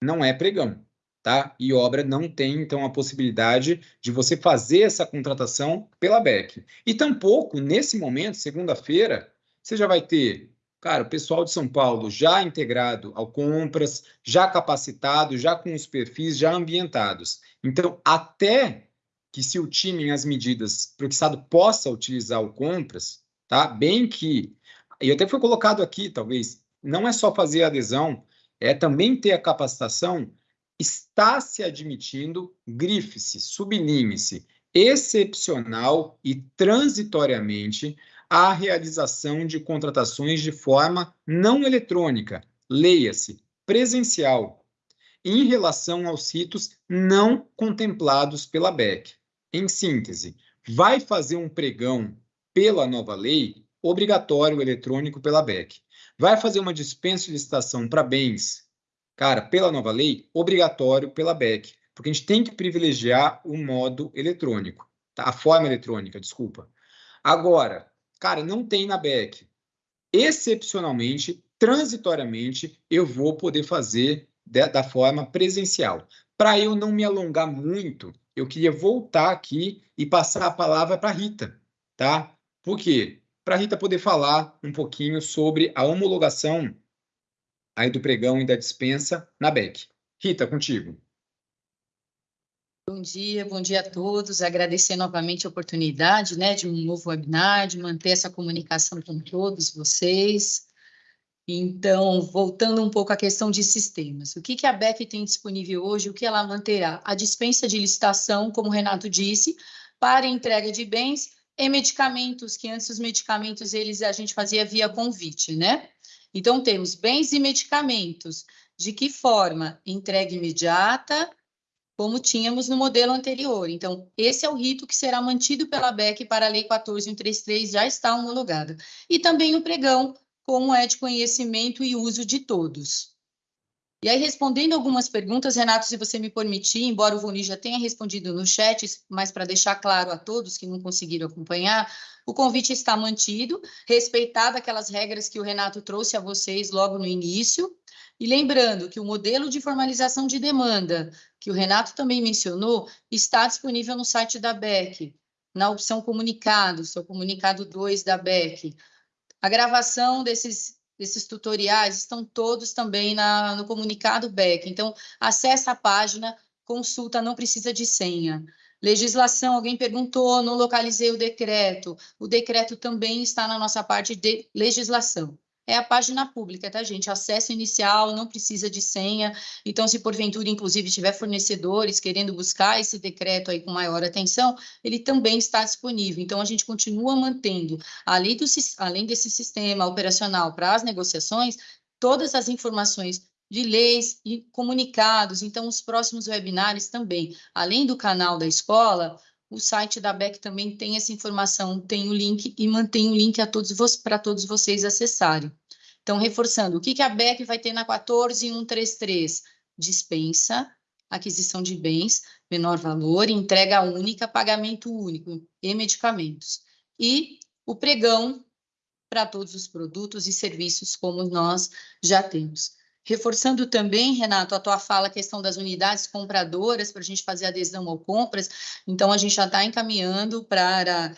A: não é pregão tá? E obra não tem, então, a possibilidade de você fazer essa contratação pela BEC. E tampouco, nesse momento, segunda-feira, você já vai ter, cara, o pessoal de São Paulo já integrado ao compras, já capacitado, já com os perfis já ambientados. Então, até que se ultimem as medidas para que o Estado possa utilizar o compras, tá? Bem que, e até foi colocado aqui, talvez, não é só fazer adesão, é também ter a capacitação está se admitindo, grife-se, sublinhe-se, excepcional e transitoriamente a realização de contratações de forma não eletrônica, leia-se, presencial, em relação aos ritos não contemplados pela BEC. Em síntese, vai fazer um pregão pela nova lei, obrigatório eletrônico pela BEC. Vai fazer uma dispensa de licitação para bens cara, pela nova lei, obrigatório pela BEC, porque a gente tem que privilegiar o modo eletrônico, tá? a forma eletrônica, desculpa. Agora, cara, não tem na BEC. Excepcionalmente, transitoriamente, eu vou poder fazer de, da forma presencial. Para eu não me alongar muito, eu queria voltar aqui e passar a palavra para a Rita, tá? Por quê? Para a Rita poder falar um pouquinho sobre a homologação aí do pregão e da dispensa na BEC. Rita, contigo.
E: Bom dia, bom dia a todos. Agradecer novamente a oportunidade né, de um novo webinar, de manter essa comunicação com todos vocês. Então, voltando um pouco à questão de sistemas, o que, que a BEC tem disponível hoje, o que ela manterá? A dispensa de licitação, como o Renato disse, para entrega de bens e medicamentos, que antes os medicamentos eles a gente fazia via convite, né? Então, temos bens e medicamentos. De que forma? Entrega imediata, como tínhamos no modelo anterior. Então, esse é o rito que será mantido pela BEC para a Lei 14133, já está homologada. E também o pregão, como é de conhecimento e uso de todos. E aí, respondendo algumas perguntas, Renato, se você me permitir, embora o Voni já tenha respondido no chat, mas para deixar claro a todos que não conseguiram acompanhar, o convite está mantido, respeitado aquelas regras que o Renato trouxe a vocês logo no início, e lembrando que o modelo de formalização de demanda, que o Renato também mencionou, está disponível no site da BEC, na opção comunicados, o comunicado 2 da BEC. A gravação desses, desses tutoriais estão todos também na, no comunicado BEC. Então, acessa a página, consulta, não precisa de senha. Legislação, alguém perguntou, não localizei o decreto. O decreto também está na nossa parte de legislação é a página pública, tá, gente? Acesso inicial, não precisa de senha. Então, se porventura, inclusive, tiver fornecedores querendo buscar esse decreto aí com maior atenção, ele também está disponível. Então, a gente continua mantendo, além, do, além desse sistema operacional para as negociações, todas as informações de leis e comunicados. Então, os próximos webinários também, além do canal da escola, o site da BEC também tem essa informação, tem o link e mantém o link para todos vocês acessarem. Então, reforçando, o que, que a BEC vai ter na 14133? Dispensa, aquisição de bens, menor valor, entrega única, pagamento único e medicamentos. E o pregão para todos os produtos e serviços como nós já temos. Reforçando também, Renato, a tua fala, a questão das unidades compradoras, para a gente fazer adesão ao compras. Então, a gente já está encaminhando para,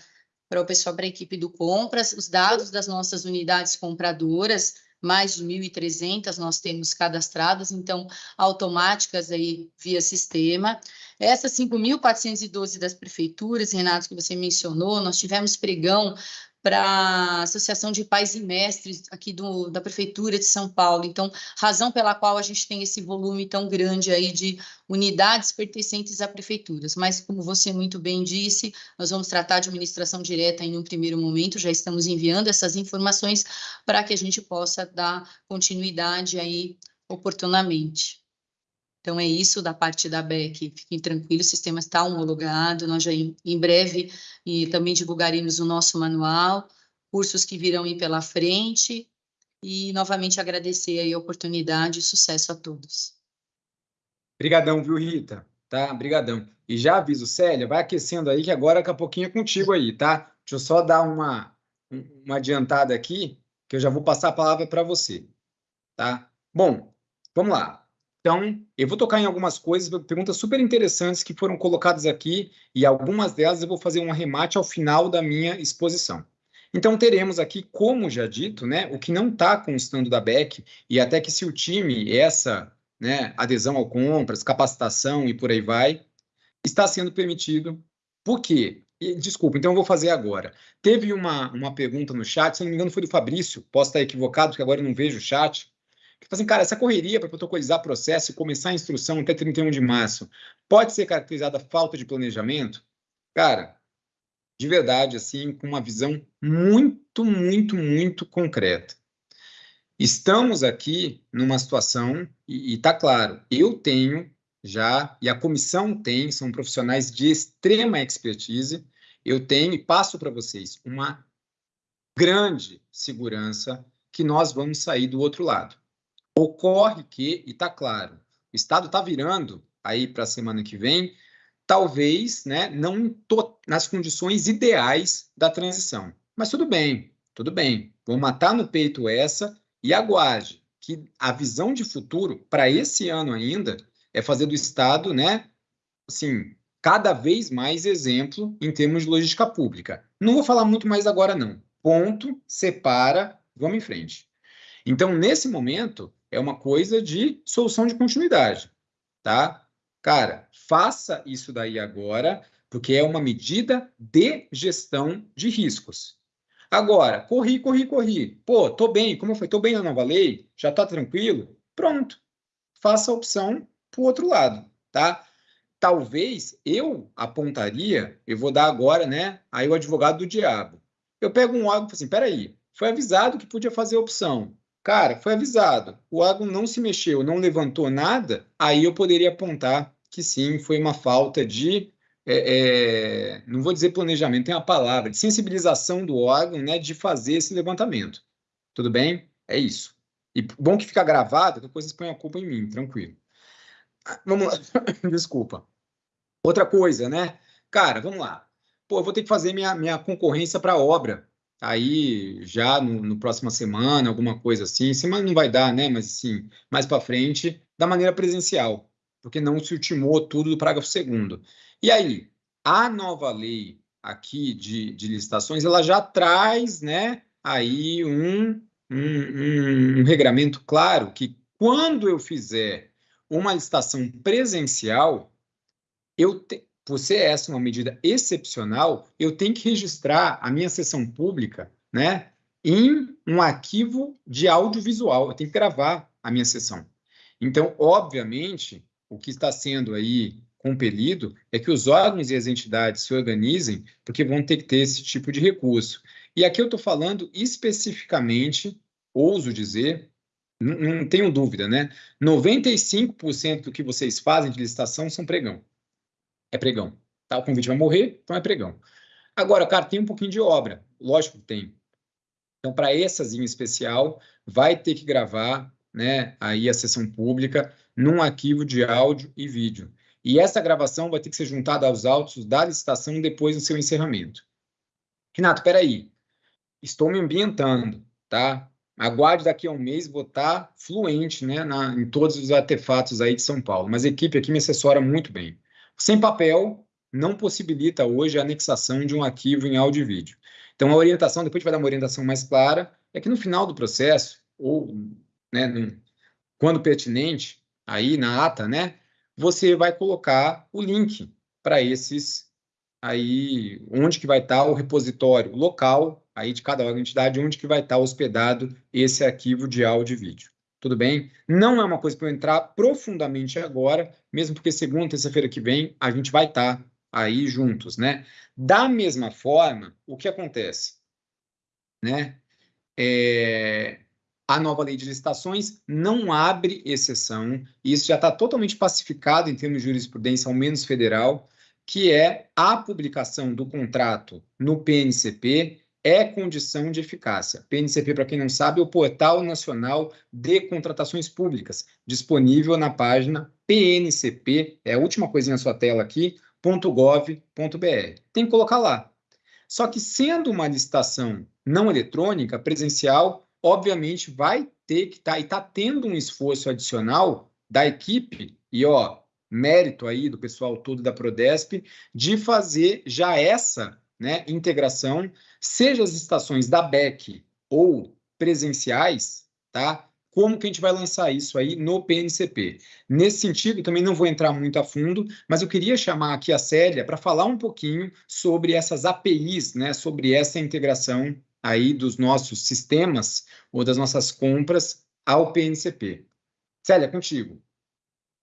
E: para o pessoal, para a equipe do compras, os dados das nossas unidades compradoras, mais de 1.300 nós temos cadastradas, então, automáticas aí via sistema. Essas 5.412 das prefeituras, Renato, que você mencionou, nós tivemos pregão para a Associação de Pais e Mestres aqui do, da Prefeitura de São Paulo. Então, razão pela qual a gente tem esse volume tão grande aí de unidades pertencentes a prefeituras. Mas, como você muito bem disse, nós vamos tratar de administração direta em um primeiro momento, já estamos enviando essas informações para que a gente possa dar continuidade aí oportunamente. Então, é isso da parte da BEC. Fiquem tranquilos, o sistema está homologado. Nós já em, em breve e também divulgaremos o nosso manual, cursos que virão ir pela frente. E, novamente, agradecer aí a oportunidade e sucesso a todos.
A: Obrigadão, viu, Rita? Tá? Obrigadão. E já aviso, Célia, vai aquecendo aí, que agora daqui a pouquinho é contigo aí, tá? Deixa eu só dar uma, uma adiantada aqui, que eu já vou passar a palavra para você, tá? Bom, vamos lá. Então, eu vou tocar em algumas coisas, perguntas super interessantes que foram colocadas aqui, e algumas delas eu vou fazer um arremate ao final da minha exposição. Então, teremos aqui, como já dito, né, o que não está constando da BEC, e até que se o time, essa né, adesão ao compras, capacitação e por aí vai, está sendo permitido. Por quê? Desculpa, então eu vou fazer agora. Teve uma, uma pergunta no chat, se não me engano foi do Fabrício, posso estar equivocado, porque agora eu não vejo o chat, Tipo assim, cara, essa correria para protocolizar processo e começar a instrução até 31 de março pode ser caracterizada falta de planejamento? Cara, de verdade, assim, com uma visão muito, muito, muito concreta. Estamos aqui numa situação, e está claro, eu tenho já, e a comissão tem, são profissionais de extrema expertise, eu tenho e passo para vocês uma grande segurança que nós vamos sair do outro lado. Ocorre que, e está claro, o Estado está virando aí para a semana que vem, talvez né, não nas condições ideais da transição. Mas tudo bem, tudo bem. Vou matar no peito essa e aguarde que a visão de futuro para esse ano ainda é fazer do Estado, né, assim, cada vez mais exemplo em termos de logística pública. Não vou falar muito mais agora, não. Ponto, separa, vamos em frente. Então, nesse momento, é uma coisa de solução de continuidade, tá? Cara, faça isso daí agora, porque é uma medida de gestão de riscos. Agora, corri, corri, corri. Pô, tô bem, como foi? Tô bem na nova lei, já tá tranquilo? Pronto. Faça a opção pro outro lado, tá? talvez eu apontaria, eu vou dar agora, né, aí o advogado do diabo. Eu pego um órgão e falo assim, peraí, foi avisado que podia fazer opção. Cara, foi avisado, o órgão não se mexeu, não levantou nada, aí eu poderia apontar que sim, foi uma falta de, é, é, não vou dizer planejamento, tem uma palavra, de sensibilização do órgão, né, de fazer esse levantamento. Tudo bem? É isso. E bom que fica gravado, depois vocês põem a culpa em mim, tranquilo. Vamos lá, desculpa. Outra coisa, né? Cara, vamos lá. Pô, eu vou ter que fazer minha, minha concorrência para obra. Aí, já no, no próxima semana, alguma coisa assim. Semana não vai dar, né? Mas, assim, mais para frente, da maneira presencial. Porque não se ultimou tudo do parágrafo segundo. E aí, a nova lei aqui de, de licitações, ela já traz, né? Aí um, um, um, um regramento claro que quando eu fizer uma licitação presencial, eu te, por ser essa uma medida excepcional, eu tenho que registrar a minha sessão pública, né, em um arquivo de audiovisual. Eu tenho que gravar a minha sessão. Então, obviamente, o que está sendo aí compelido é que os órgãos e as entidades se organizem, porque vão ter que ter esse tipo de recurso. E aqui eu estou falando especificamente, ouso dizer, não, tenho dúvida, né? 95% do que vocês fazem de licitação são pregão é pregão. Tá? O convite vai morrer, então é pregão. Agora, cara, tem um pouquinho de obra. Lógico que tem. Então, para essas em especial, vai ter que gravar né, aí a sessão pública num arquivo de áudio e vídeo. E essa gravação vai ter que ser juntada aos autos da licitação depois do seu encerramento. Renato, peraí. Estou me ambientando, tá? Aguarde daqui a um mês, tá fluente né, na, em todos os artefatos aí de São Paulo. Mas a equipe aqui me assessora muito bem. Sem papel, não possibilita hoje a anexação de um arquivo em áudio e vídeo. Então, a orientação, depois a gente vai dar uma orientação mais clara, é que no final do processo, ou né, quando pertinente, aí na ata, né, você vai colocar o link para esses aí, onde que vai estar o repositório local, aí de cada entidade, onde que vai estar hospedado esse arquivo de áudio e vídeo tudo bem? Não é uma coisa para eu entrar profundamente agora, mesmo porque segunda, terça-feira que vem, a gente vai estar tá aí juntos, né? Da mesma forma, o que acontece? Né? É, a nova lei de licitações não abre exceção, isso já está totalmente pacificado em termos de jurisprudência, ao menos federal, que é a publicação do contrato no PNCP é condição de eficácia. PNCP, para quem não sabe, é o Portal Nacional de Contratações Públicas, disponível na página PNCP, é a última coisinha na sua tela aqui, .gov.br. Tem que colocar lá. Só que sendo uma licitação não eletrônica, presencial, obviamente vai ter que estar, tá, e está tendo um esforço adicional da equipe, e ó, mérito aí do pessoal todo da Prodesp, de fazer já essa né, integração, seja as estações da BEC ou presenciais, tá? Como que a gente vai lançar isso aí no PNCP? Nesse sentido, também não vou entrar muito a fundo, mas eu queria chamar aqui a Célia para falar um pouquinho sobre essas APIs, né, sobre essa integração aí dos nossos sistemas ou das nossas compras ao PNCP. Célia, contigo.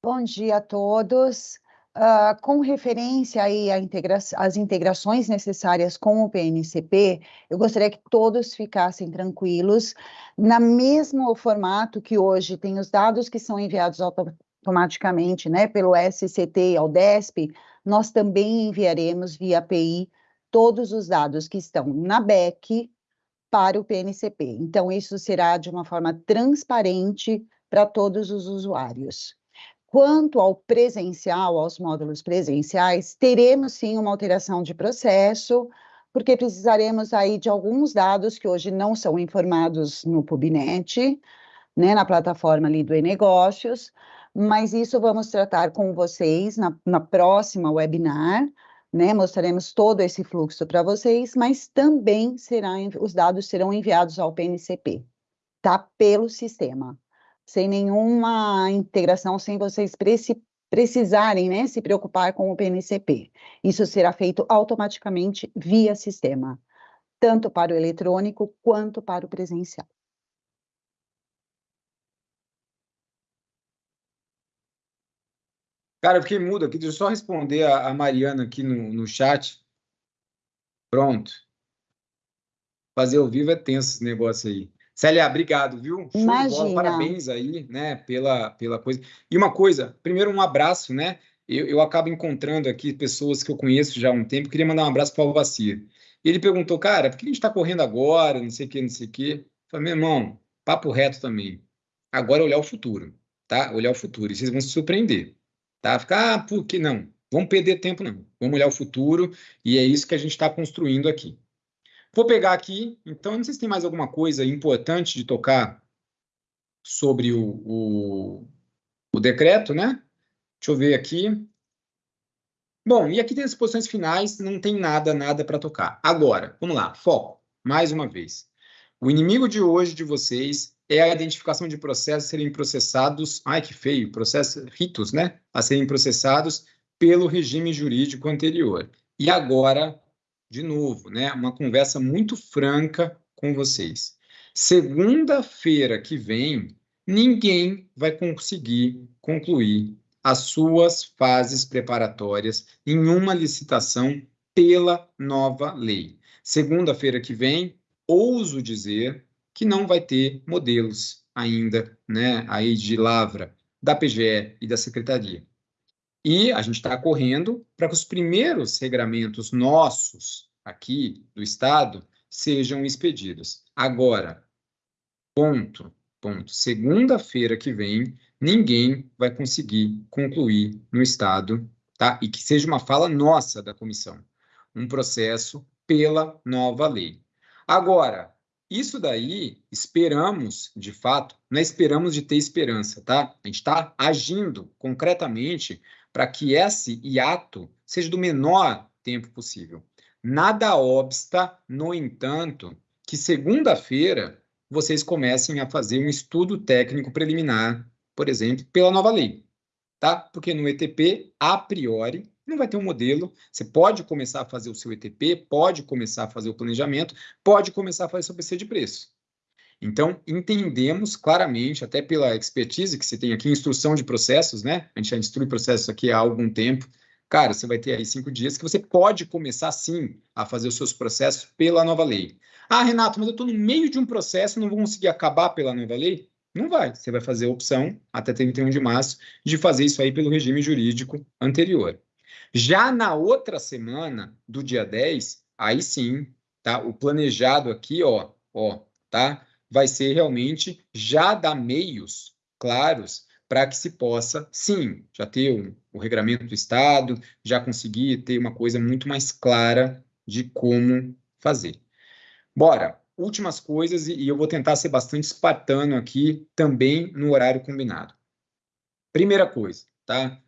F: Bom dia a todos. Uh, com referência aí integra às integrações necessárias com o PNCP, eu gostaria que todos ficassem tranquilos, na mesmo formato que hoje tem os dados que são enviados automaticamente, né, pelo SCT ao DESP, nós também enviaremos via API todos os dados que estão na BEC para o PNCP. Então, isso será de uma forma transparente para todos os usuários. Quanto ao presencial, aos módulos presenciais, teremos sim uma alteração de processo, porque precisaremos aí de alguns dados que hoje não são informados no Pubnet, né, na plataforma ali do e-negócios, mas isso vamos tratar com vocês na, na próxima webinar, né, mostraremos todo esse fluxo para vocês, mas também os dados serão enviados ao PNCP, tá? Pelo sistema sem nenhuma integração, sem vocês precisarem né, se preocupar com o PNCP. Isso será feito automaticamente via sistema, tanto para o eletrônico quanto para o presencial.
A: Cara, eu fiquei mudo aqui, deixa eu só responder a, a Mariana aqui no, no chat. Pronto. Fazer ao vivo é tenso esse negócio aí. Célia, obrigado, viu?
F: Show Imagina.
A: Parabéns aí, né, pela, pela coisa. E uma coisa, primeiro um abraço, né? Eu, eu acabo encontrando aqui pessoas que eu conheço já há um tempo. Queria mandar um abraço para o Alvacir. Ele perguntou, cara, por que a gente está correndo agora? Não sei o que, não sei o que. Falei, meu irmão, papo reto também. Agora é olhar o futuro, tá? Olhar o futuro. E vocês vão se surpreender, tá? Ficar, ah, por que não? Vamos perder tempo, não. Vamos olhar o futuro e é isso que a gente está construindo aqui. Vou pegar aqui, então, não sei se tem mais alguma coisa importante de tocar sobre o, o, o decreto, né? Deixa eu ver aqui. Bom, e aqui tem as posições finais, não tem nada, nada para tocar. Agora, vamos lá, foco, mais uma vez. O inimigo de hoje de vocês é a identificação de processos serem processados, ai que feio, processos, ritos, né? A serem processados pelo regime jurídico anterior. E agora de novo, né, uma conversa muito franca com vocês. Segunda-feira que vem, ninguém vai conseguir concluir as suas fases preparatórias em uma licitação pela nova lei. Segunda-feira que vem, ouso dizer que não vai ter modelos ainda, né, aí de lavra da PGE e da Secretaria. E a gente está correndo para que os primeiros regramentos nossos aqui do Estado sejam expedidos. Agora, ponto, ponto. Segunda-feira que vem, ninguém vai conseguir concluir no Estado, tá? E que seja uma fala nossa da comissão, um processo pela nova lei. Agora, isso daí, esperamos, de fato, não é esperamos de ter esperança, tá? A gente está agindo concretamente para que esse hiato seja do menor tempo possível. Nada obsta, no entanto, que segunda-feira vocês comecem a fazer um estudo técnico preliminar, por exemplo, pela nova lei, tá? Porque no ETP, a priori, não vai ter um modelo. Você pode começar a fazer o seu ETP, pode começar a fazer o planejamento, pode começar a fazer seu PC de preço. Então, entendemos claramente, até pela expertise que você tem aqui, instrução de processos, né? A gente já instrui processos aqui há algum tempo. Cara, você vai ter aí cinco dias que você pode começar, sim, a fazer os seus processos pela nova lei. Ah, Renato, mas eu estou no meio de um processo não vou conseguir acabar pela nova lei? Não vai. Você vai fazer a opção, até 31 de março, de fazer isso aí pelo regime jurídico anterior. Já na outra semana, do dia 10, aí sim, tá? O planejado aqui, ó, ó, tá? Vai ser realmente já dar meios claros para que se possa, sim, já ter o, o regramento do Estado, já conseguir ter uma coisa muito mais clara de como fazer. Bora, últimas coisas, e, e eu vou tentar ser bastante espartano aqui, também no horário combinado. Primeira coisa, tá?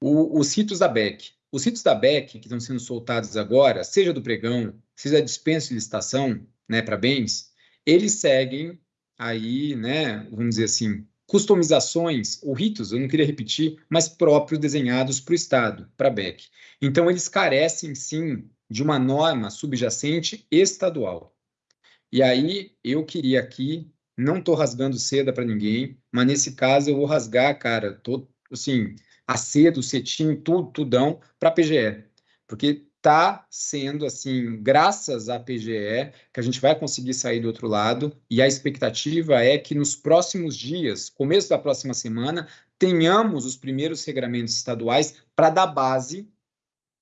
A: O, os ritos da BEC. Os ritos da BEC, que estão sendo soltados agora, seja do pregão, seja dispensa de licitação, né, para bens, eles seguem aí, né, vamos dizer assim, customizações ou ritos, eu não queria repetir, mas próprios desenhados para o Estado, para a BEC. Então, eles carecem, sim, de uma norma subjacente estadual. E aí, eu queria aqui, não estou rasgando seda para ninguém, mas nesse caso eu vou rasgar, cara, tô, assim, a seda, o cetim, tudo, tudão, para a PGE. Porque está sendo assim, graças à PGE, que a gente vai conseguir sair do outro lado, e a expectativa é que nos próximos dias, começo da próxima semana, tenhamos os primeiros regramentos estaduais para dar base,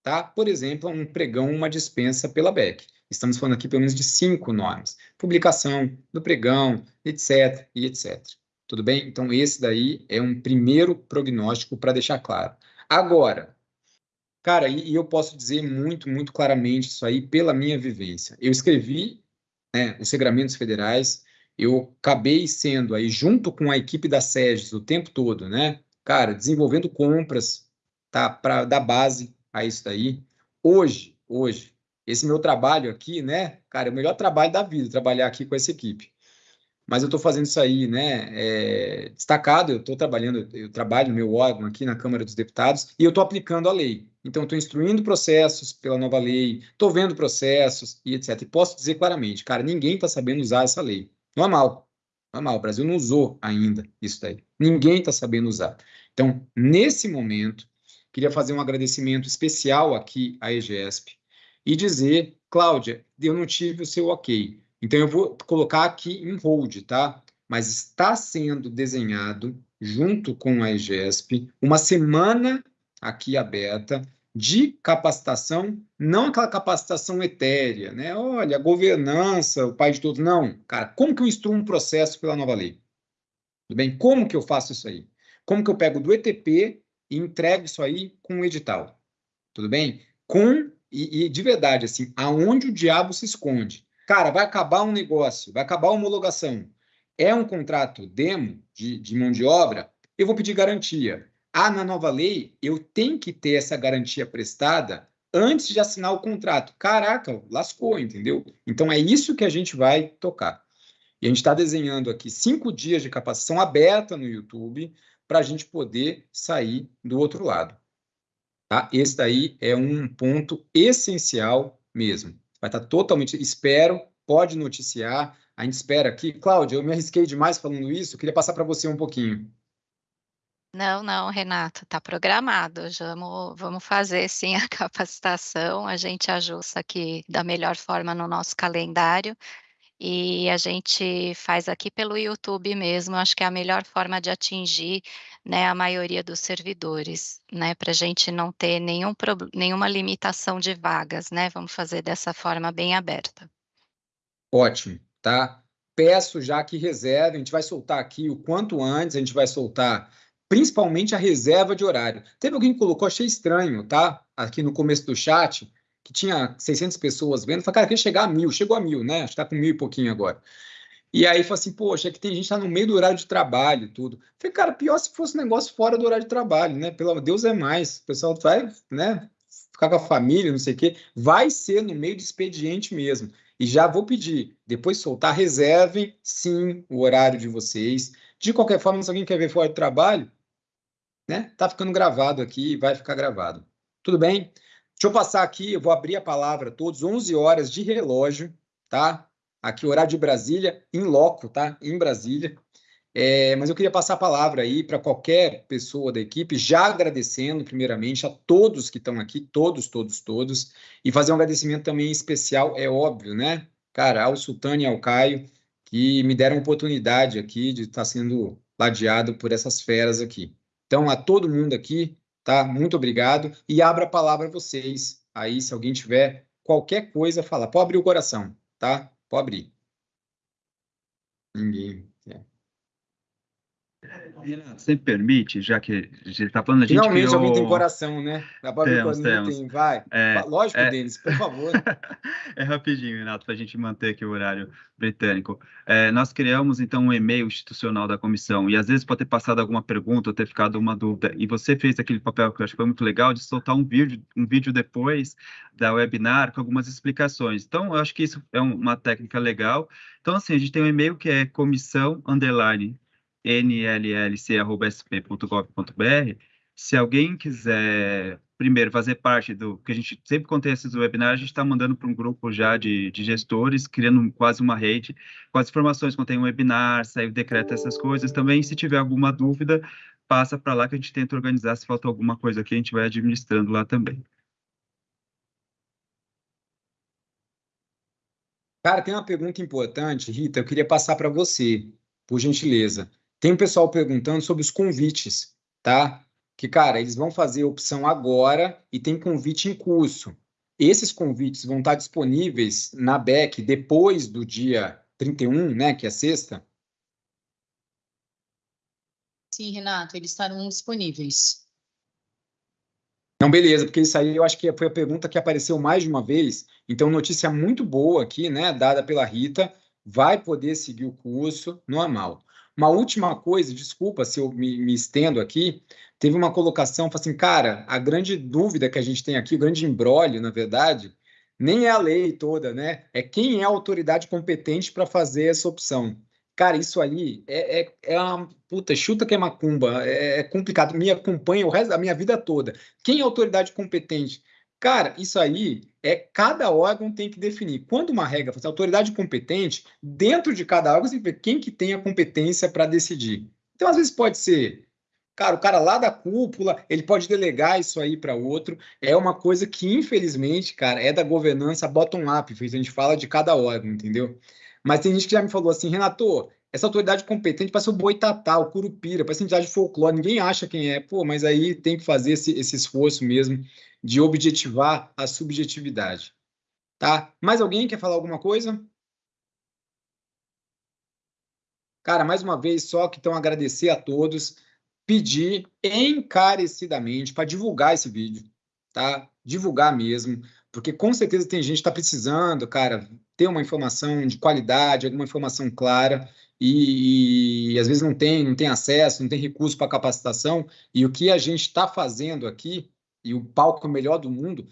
A: tá? Por exemplo, um pregão, uma dispensa pela BEC. Estamos falando aqui pelo menos de cinco normas: publicação do pregão, etc. e etc. Tudo bem? Então, esse daí é um primeiro prognóstico para deixar claro. Agora, cara, e, eu posso dizer muito, muito claramente isso aí pela minha vivência. Eu escrevi né, os regramentos federais, eu acabei sendo aí, junto com a equipe da SEGES o tempo todo, né? Cara, desenvolvendo compras, tá? Para dar base a isso daí. Hoje, hoje, esse meu trabalho aqui, né? Cara, é o melhor trabalho da vida, trabalhar aqui com essa equipe. Mas eu estou fazendo isso aí, né? É, destacado, eu estou trabalhando, eu trabalho no meu órgão aqui na Câmara dos Deputados e eu estou aplicando a lei. Então, estou instruindo processos pela nova lei, estou vendo processos e etc. E posso dizer claramente, cara, ninguém está sabendo usar essa lei. Normal, normal. O Brasil não usou ainda isso daí. Ninguém está sabendo usar. Então, nesse momento, queria fazer um agradecimento especial aqui à EGESP e dizer, Cláudia, eu não tive o seu ok. Então, eu vou colocar aqui em hold, tá? Mas está sendo desenhado, junto com a EGESP, uma semana aqui aberta de capacitação, não aquela capacitação etérea, né? Olha, governança, o pai de todos. Não, cara, como que eu instruo um processo pela nova lei? Tudo bem? Como que eu faço isso aí? Como que eu pego do ETP e entrego isso aí com o edital? Tudo bem? Com, e, e de verdade, assim, aonde o diabo se esconde? Cara, vai acabar um negócio, vai acabar a homologação. É um contrato demo de, de mão de obra, eu vou pedir garantia. Ah, na nova lei, eu tenho que ter essa garantia prestada antes de assinar o contrato. Caraca, lascou, entendeu? Então é isso que a gente vai tocar. E a gente está desenhando aqui cinco dias de capacitação aberta no YouTube para a gente poder sair do outro lado. Tá? Esse daí é um ponto essencial mesmo. Vai estar totalmente. Espero, pode noticiar. A gente espera aqui. Cláudia, eu me arrisquei demais falando isso, queria passar para você um pouquinho.
G: Não, não, Renato, está programado. Vamos, vamos fazer sim a capacitação. A gente ajusta aqui da melhor forma no nosso calendário e a gente faz aqui pelo YouTube mesmo. Acho que é a melhor forma de atingir né, a maioria dos servidores, né, para a gente não ter nenhum, nenhuma limitação de vagas, né? Vamos fazer dessa forma bem aberta.
A: Ótimo, tá? Peço já que reserve, a gente vai soltar aqui o quanto antes, a gente vai soltar principalmente a reserva de horário. Teve alguém que colocou, achei estranho, tá? Aqui no começo do chat, que tinha 600 pessoas vendo, falei, cara, quer chegar a mil, chegou a mil, né? Acho que tá com mil e pouquinho agora. E aí falou assim, poxa, é que tem gente que tá no meio do horário de trabalho tudo. Falei, cara, pior se fosse um negócio fora do horário de trabalho, né? Pelo Deus é mais. O pessoal vai, né? Ficar com a família, não sei o quê. Vai ser no meio de expediente mesmo. E já vou pedir, depois soltar, reservem sim o horário de vocês. De qualquer forma, se alguém quer ver fora do trabalho, né? Tá ficando gravado aqui, vai ficar gravado. Tudo bem? Deixa eu passar aqui, eu vou abrir a palavra a todos, 11 horas de relógio, tá? aqui horário de Brasília, em loco, tá? Em Brasília. É, mas eu queria passar a palavra aí para qualquer pessoa da equipe, já agradecendo primeiramente a todos que estão aqui, todos, todos, todos, e fazer um agradecimento também especial, é óbvio, né? Cara, ao Sultano e ao Caio, que me deram a oportunidade aqui de estar sendo ladeado por essas feras aqui. Então, a todo mundo aqui, tá? Muito obrigado e abra a palavra a vocês aí, se alguém tiver qualquer coisa a falar. Pode abrir o coração, tá? Pode abrir. Ninguém.
B: Renato, você permite, já que a gente está falando, a gente
A: Finalmente
B: criou...
A: alguém tem coração, né?
B: Dá para ver quando
A: tem, vai. É, Lógico, é... deles, por favor.
B: é rapidinho, Renato, para a gente manter aqui o horário britânico. É, nós criamos, então, um e-mail institucional da comissão, e às vezes pode ter passado alguma pergunta ou ter ficado uma dúvida, e você fez aquele papel que eu acho que foi muito legal, de soltar um vídeo, um vídeo depois da webinar com algumas explicações. Então, eu acho que isso é uma técnica legal. Então, assim, a gente tem um e-mail que é comissão, underline, nllc.sp.gov.br. Se alguém quiser, primeiro, fazer parte do... que a gente sempre tem esses webinars, a gente está mandando para um grupo já de, de, gestores, criando quase uma rede, com as informações tem um webinar, saiu decreto, essas coisas. Também, se tiver alguma dúvida, passa para lá que a gente tenta organizar. Se falta alguma coisa aqui, a gente vai administrando lá também.
A: Cara, tem uma pergunta importante, Rita, eu queria passar para você, por gentileza. Tem um pessoal perguntando sobre os convites, tá? Que, cara, eles vão fazer opção agora e tem convite em curso. Esses convites vão estar disponíveis na BEC depois do dia 31, né, que é sexta.
E: Sim, Renato, eles estarão disponíveis.
A: Não, beleza, porque isso aí eu acho que foi a pergunta que apareceu mais de uma vez. Então, notícia muito boa aqui, né, dada pela Rita, vai poder seguir o curso normal. Uma última coisa, desculpa se eu me, me estendo aqui, teve uma colocação, assim, cara, a grande dúvida que a gente tem aqui, o grande embrólio, na verdade, nem é a lei toda, né? É quem é a autoridade competente para fazer essa opção. Cara, isso aí é, é, é uma puta, chuta que é macumba, é, é complicado, me acompanha o resto da minha vida toda. Quem é a autoridade competente? Cara, isso aí é cada órgão tem que definir. Quando uma regra fala autoridade competente, dentro de cada órgão, você tem que ver quem que tem a competência para decidir. Então, às vezes pode ser, cara, o cara lá da cúpula, ele pode delegar isso aí para outro. É uma coisa que, infelizmente, cara, é da governança bottom-up, a gente fala de cada órgão, entendeu? Mas tem gente que já me falou assim, Renato, essa autoridade competente para ser o boitatá, o curupira, para ser entidade de folclore, ninguém acha quem é. Pô, mas aí tem que fazer esse, esse esforço mesmo de objetivar a subjetividade. Tá? Mais alguém quer falar alguma coisa? Cara, mais uma vez, só que então agradecer a todos, pedir encarecidamente para divulgar esse vídeo, tá? Divulgar mesmo, porque com certeza tem gente que está precisando, cara, ter uma informação de qualidade, alguma informação clara, e, e, às vezes não tem, não tem acesso, não tem recurso para capacitação, e o que a gente está fazendo aqui, e o palco é o melhor do mundo,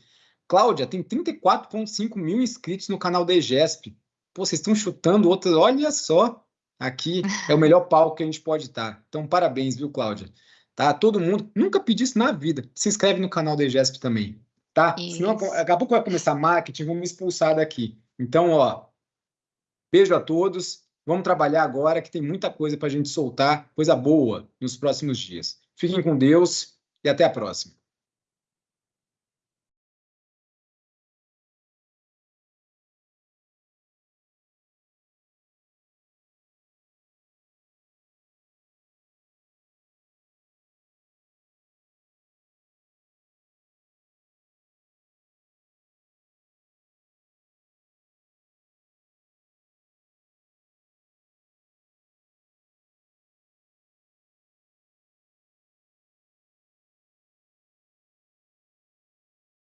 A: Cláudia, tem 34,5 mil inscritos no canal da EGESP. Pô, vocês estão chutando outras, olha só, aqui é o melhor palco que a gente pode estar. Então, parabéns, viu, Cláudia? Tá, todo mundo, nunca pedi isso na vida, se inscreve no canal da EGESP também, tá? Isso. Senão, daqui a pouco vai começar marketing, vamos me expulsar daqui. Então, ó, beijo a todos, Vamos trabalhar agora, que tem muita coisa para a gente soltar, coisa boa nos próximos dias. Fiquem com Deus e até a próxima.